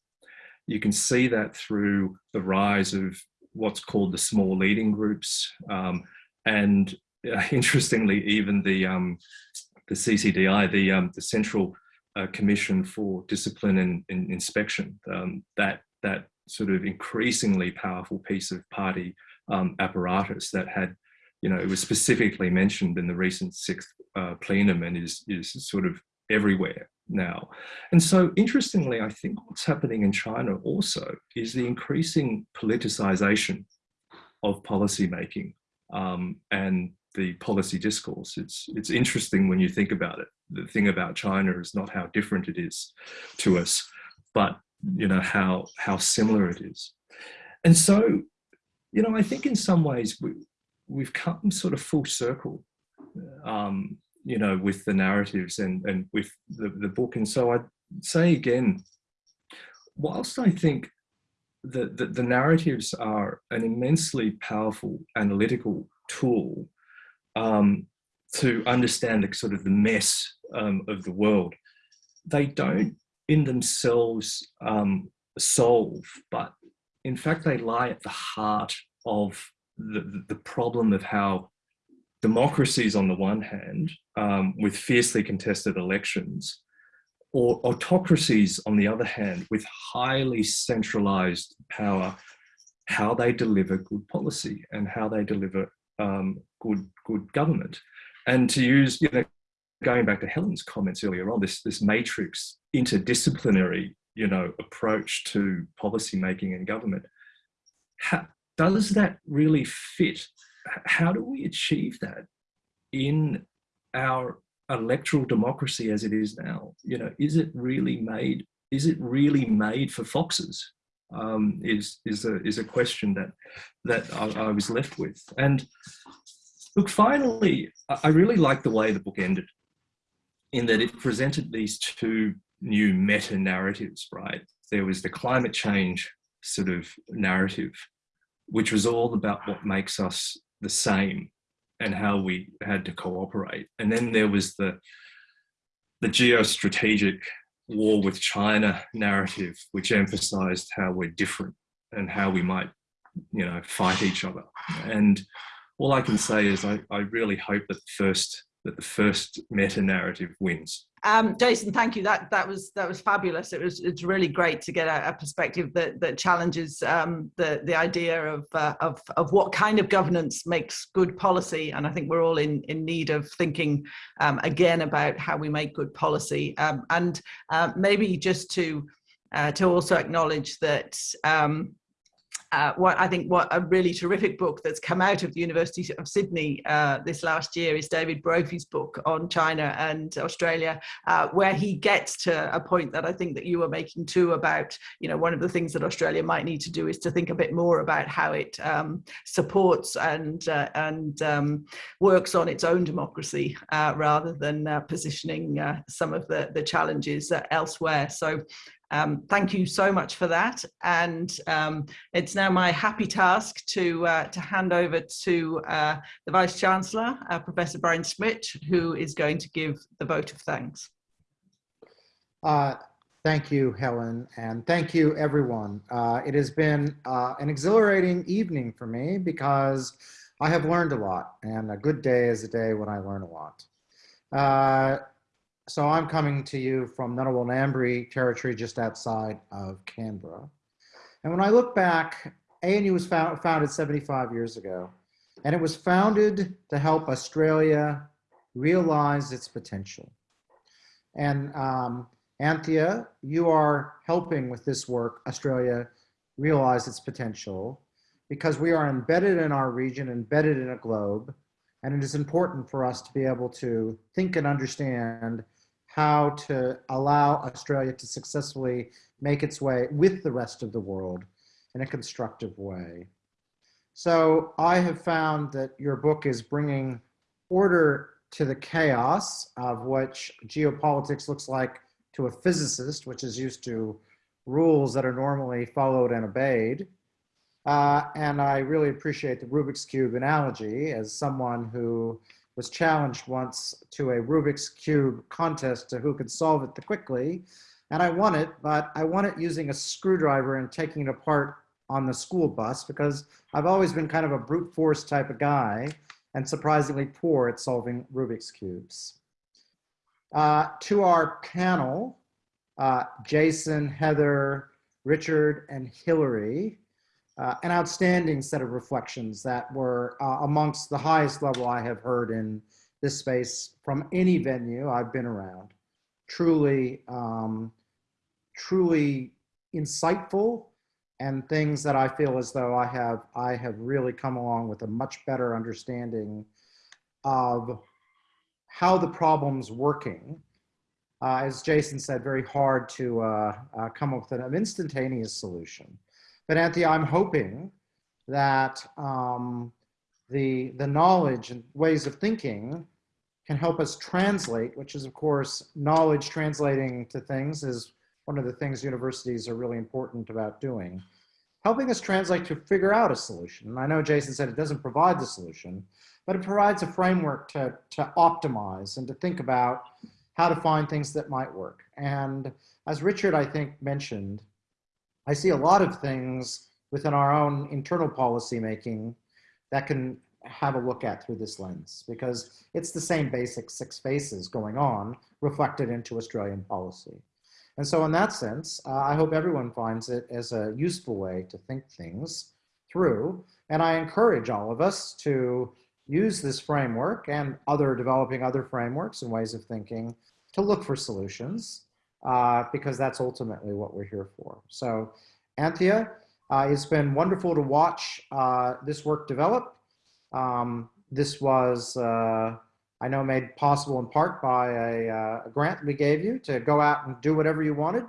You can see that through the rise of what's called the small leading groups. Um, and uh, interestingly, even the, um, the CCDI, the, um, the Central uh, Commission for Discipline and, and Inspection, um, that, that sort of increasingly powerful piece of party um, apparatus that had, you know, it was specifically mentioned in the recent sixth uh, plenum and is, is sort of everywhere now. And so interestingly, I think what's happening in China also is the increasing politicization of policymaking um, and the policy discourse. It's, it's interesting when you think about it. The thing about China is not how different it is to us, but you know, how, how similar it is. And so, you know, I think in some ways we, we've come sort of full circle, um, you know, with the narratives and, and with the, the book. And so I'd say again, whilst I think that the, the narratives are an immensely powerful analytical tool um, to understand the sort of the mess um, of the world, they don't in themselves um, solve, but in fact, they lie at the heart of the, the problem of how democracies on the one hand, um, with fiercely contested elections, or autocracies on the other hand, with highly centralized power, how they deliver good policy and how they deliver um, good, good government. And to use, you know, going back to Helen's comments earlier on, this, this matrix interdisciplinary, you know, approach to policy making and government, how, does that really fit? How do we achieve that in our electoral democracy as it is now? You know, is it really made? Is it really made for foxes? Um, is is a is a question that that I, I was left with. And look, finally, I really like the way the book ended, in that it presented these two new meta narratives. Right, there was the climate change sort of narrative, which was all about what makes us the same and how we had to cooperate. And then there was the the geostrategic war with China narrative, which emphasized how we're different and how we might, you know, fight each other. And all I can say is I, I really hope that the first that the first meta narrative wins. Um, Jason, thank you. That that was that was fabulous. It was it's really great to get a, a perspective that that challenges um, the the idea of, uh, of of what kind of governance makes good policy. And I think we're all in in need of thinking um, again about how we make good policy. Um, and uh, maybe just to uh, to also acknowledge that um, uh, what I think what a really terrific book that's come out of the University of Sydney uh, this last year is David Brophy's book on China and Australia, uh, where he gets to a point that I think that you were making too about, you know, one of the things that Australia might need to do is to think a bit more about how it um, supports and uh, and um, works on its own democracy uh, rather than uh, positioning some of the the challenges elsewhere. So um, thank you so much for that. And um, it's now my happy task to, uh, to hand over to uh, the Vice Chancellor, uh, Professor Brian Schmidt, who is going to give the vote of thanks. Uh, thank you, Helen, and thank you, everyone. Uh, it has been uh, an exhilarating evening for me because I have learned a lot, and a good day is a day when I learn a lot. So I'm coming to you from Ngambri territory just outside of Canberra. And when I look back, ANU was found, founded 75 years ago, and it was founded to help Australia realize its potential. And um, Anthea, you are helping with this work, Australia realize its potential, because we are embedded in our region, embedded in a globe, and it is important for us to be able to think and understand how to allow Australia to successfully make its way with the rest of the world in a constructive way. So I have found that your book is bringing order to the chaos of which geopolitics looks like to a physicist, which is used to rules that are normally followed and obeyed. Uh, and I really appreciate the Rubik's Cube analogy as someone who was challenged once to a Rubik's Cube contest to who could solve it the quickly. And I won it, but I won it using a screwdriver and taking it apart on the school bus because I've always been kind of a brute force type of guy and surprisingly poor at solving Rubik's Cubes. Uh, to our panel, uh, Jason, Heather, Richard, and Hilary, uh, an outstanding set of reflections that were uh, amongst the highest level I have heard in this space from any venue I've been around. Truly, um, truly insightful and things that I feel as though I have, I have really come along with a much better understanding of how the problem's working. Uh, as Jason said, very hard to uh, uh, come up with an instantaneous solution. But Anthea, I'm hoping that um, the, the knowledge and ways of thinking can help us translate, which is of course, knowledge translating to things is one of the things universities are really important about doing. Helping us translate to figure out a solution. And I know Jason said it doesn't provide the solution, but it provides a framework to, to optimize and to think about how to find things that might work. And as Richard, I think, mentioned, I see a lot of things within our own internal policy making that can have a look at through this lens because it's the same basic six faces going on reflected into Australian policy. And so in that sense, uh, I hope everyone finds it as a useful way to think things through. And I encourage all of us to use this framework and other developing other frameworks and ways of thinking to look for solutions uh, because that's ultimately what we're here for. So Anthea, uh, it's been wonderful to watch uh, this work develop. Um, this was, uh, I know, made possible in part by a, uh, a, grant we gave you to go out and do whatever you wanted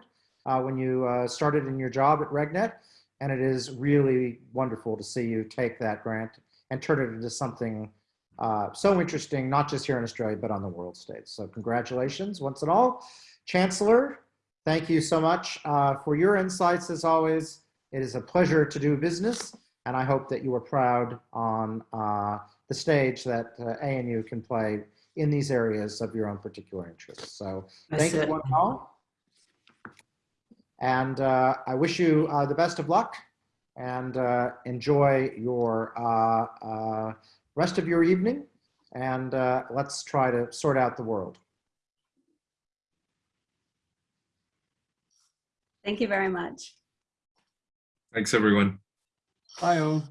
uh, when you started in your job at RegNet. And it is really wonderful to see you take that grant and turn it into something uh, so interesting, not just here in Australia, but on the world stage. So congratulations once and all. Chancellor, thank you so much uh, for your insights as always. It is a pleasure to do business, and I hope that you are proud on uh, the stage that uh, ANU can play in these areas of your own particular interests. So thank you one and all. And uh, I wish you uh, the best of luck and uh, enjoy your uh, uh, rest of your evening. And uh, let's try to sort out the world. Thank you very much. Thanks, everyone. Bye all.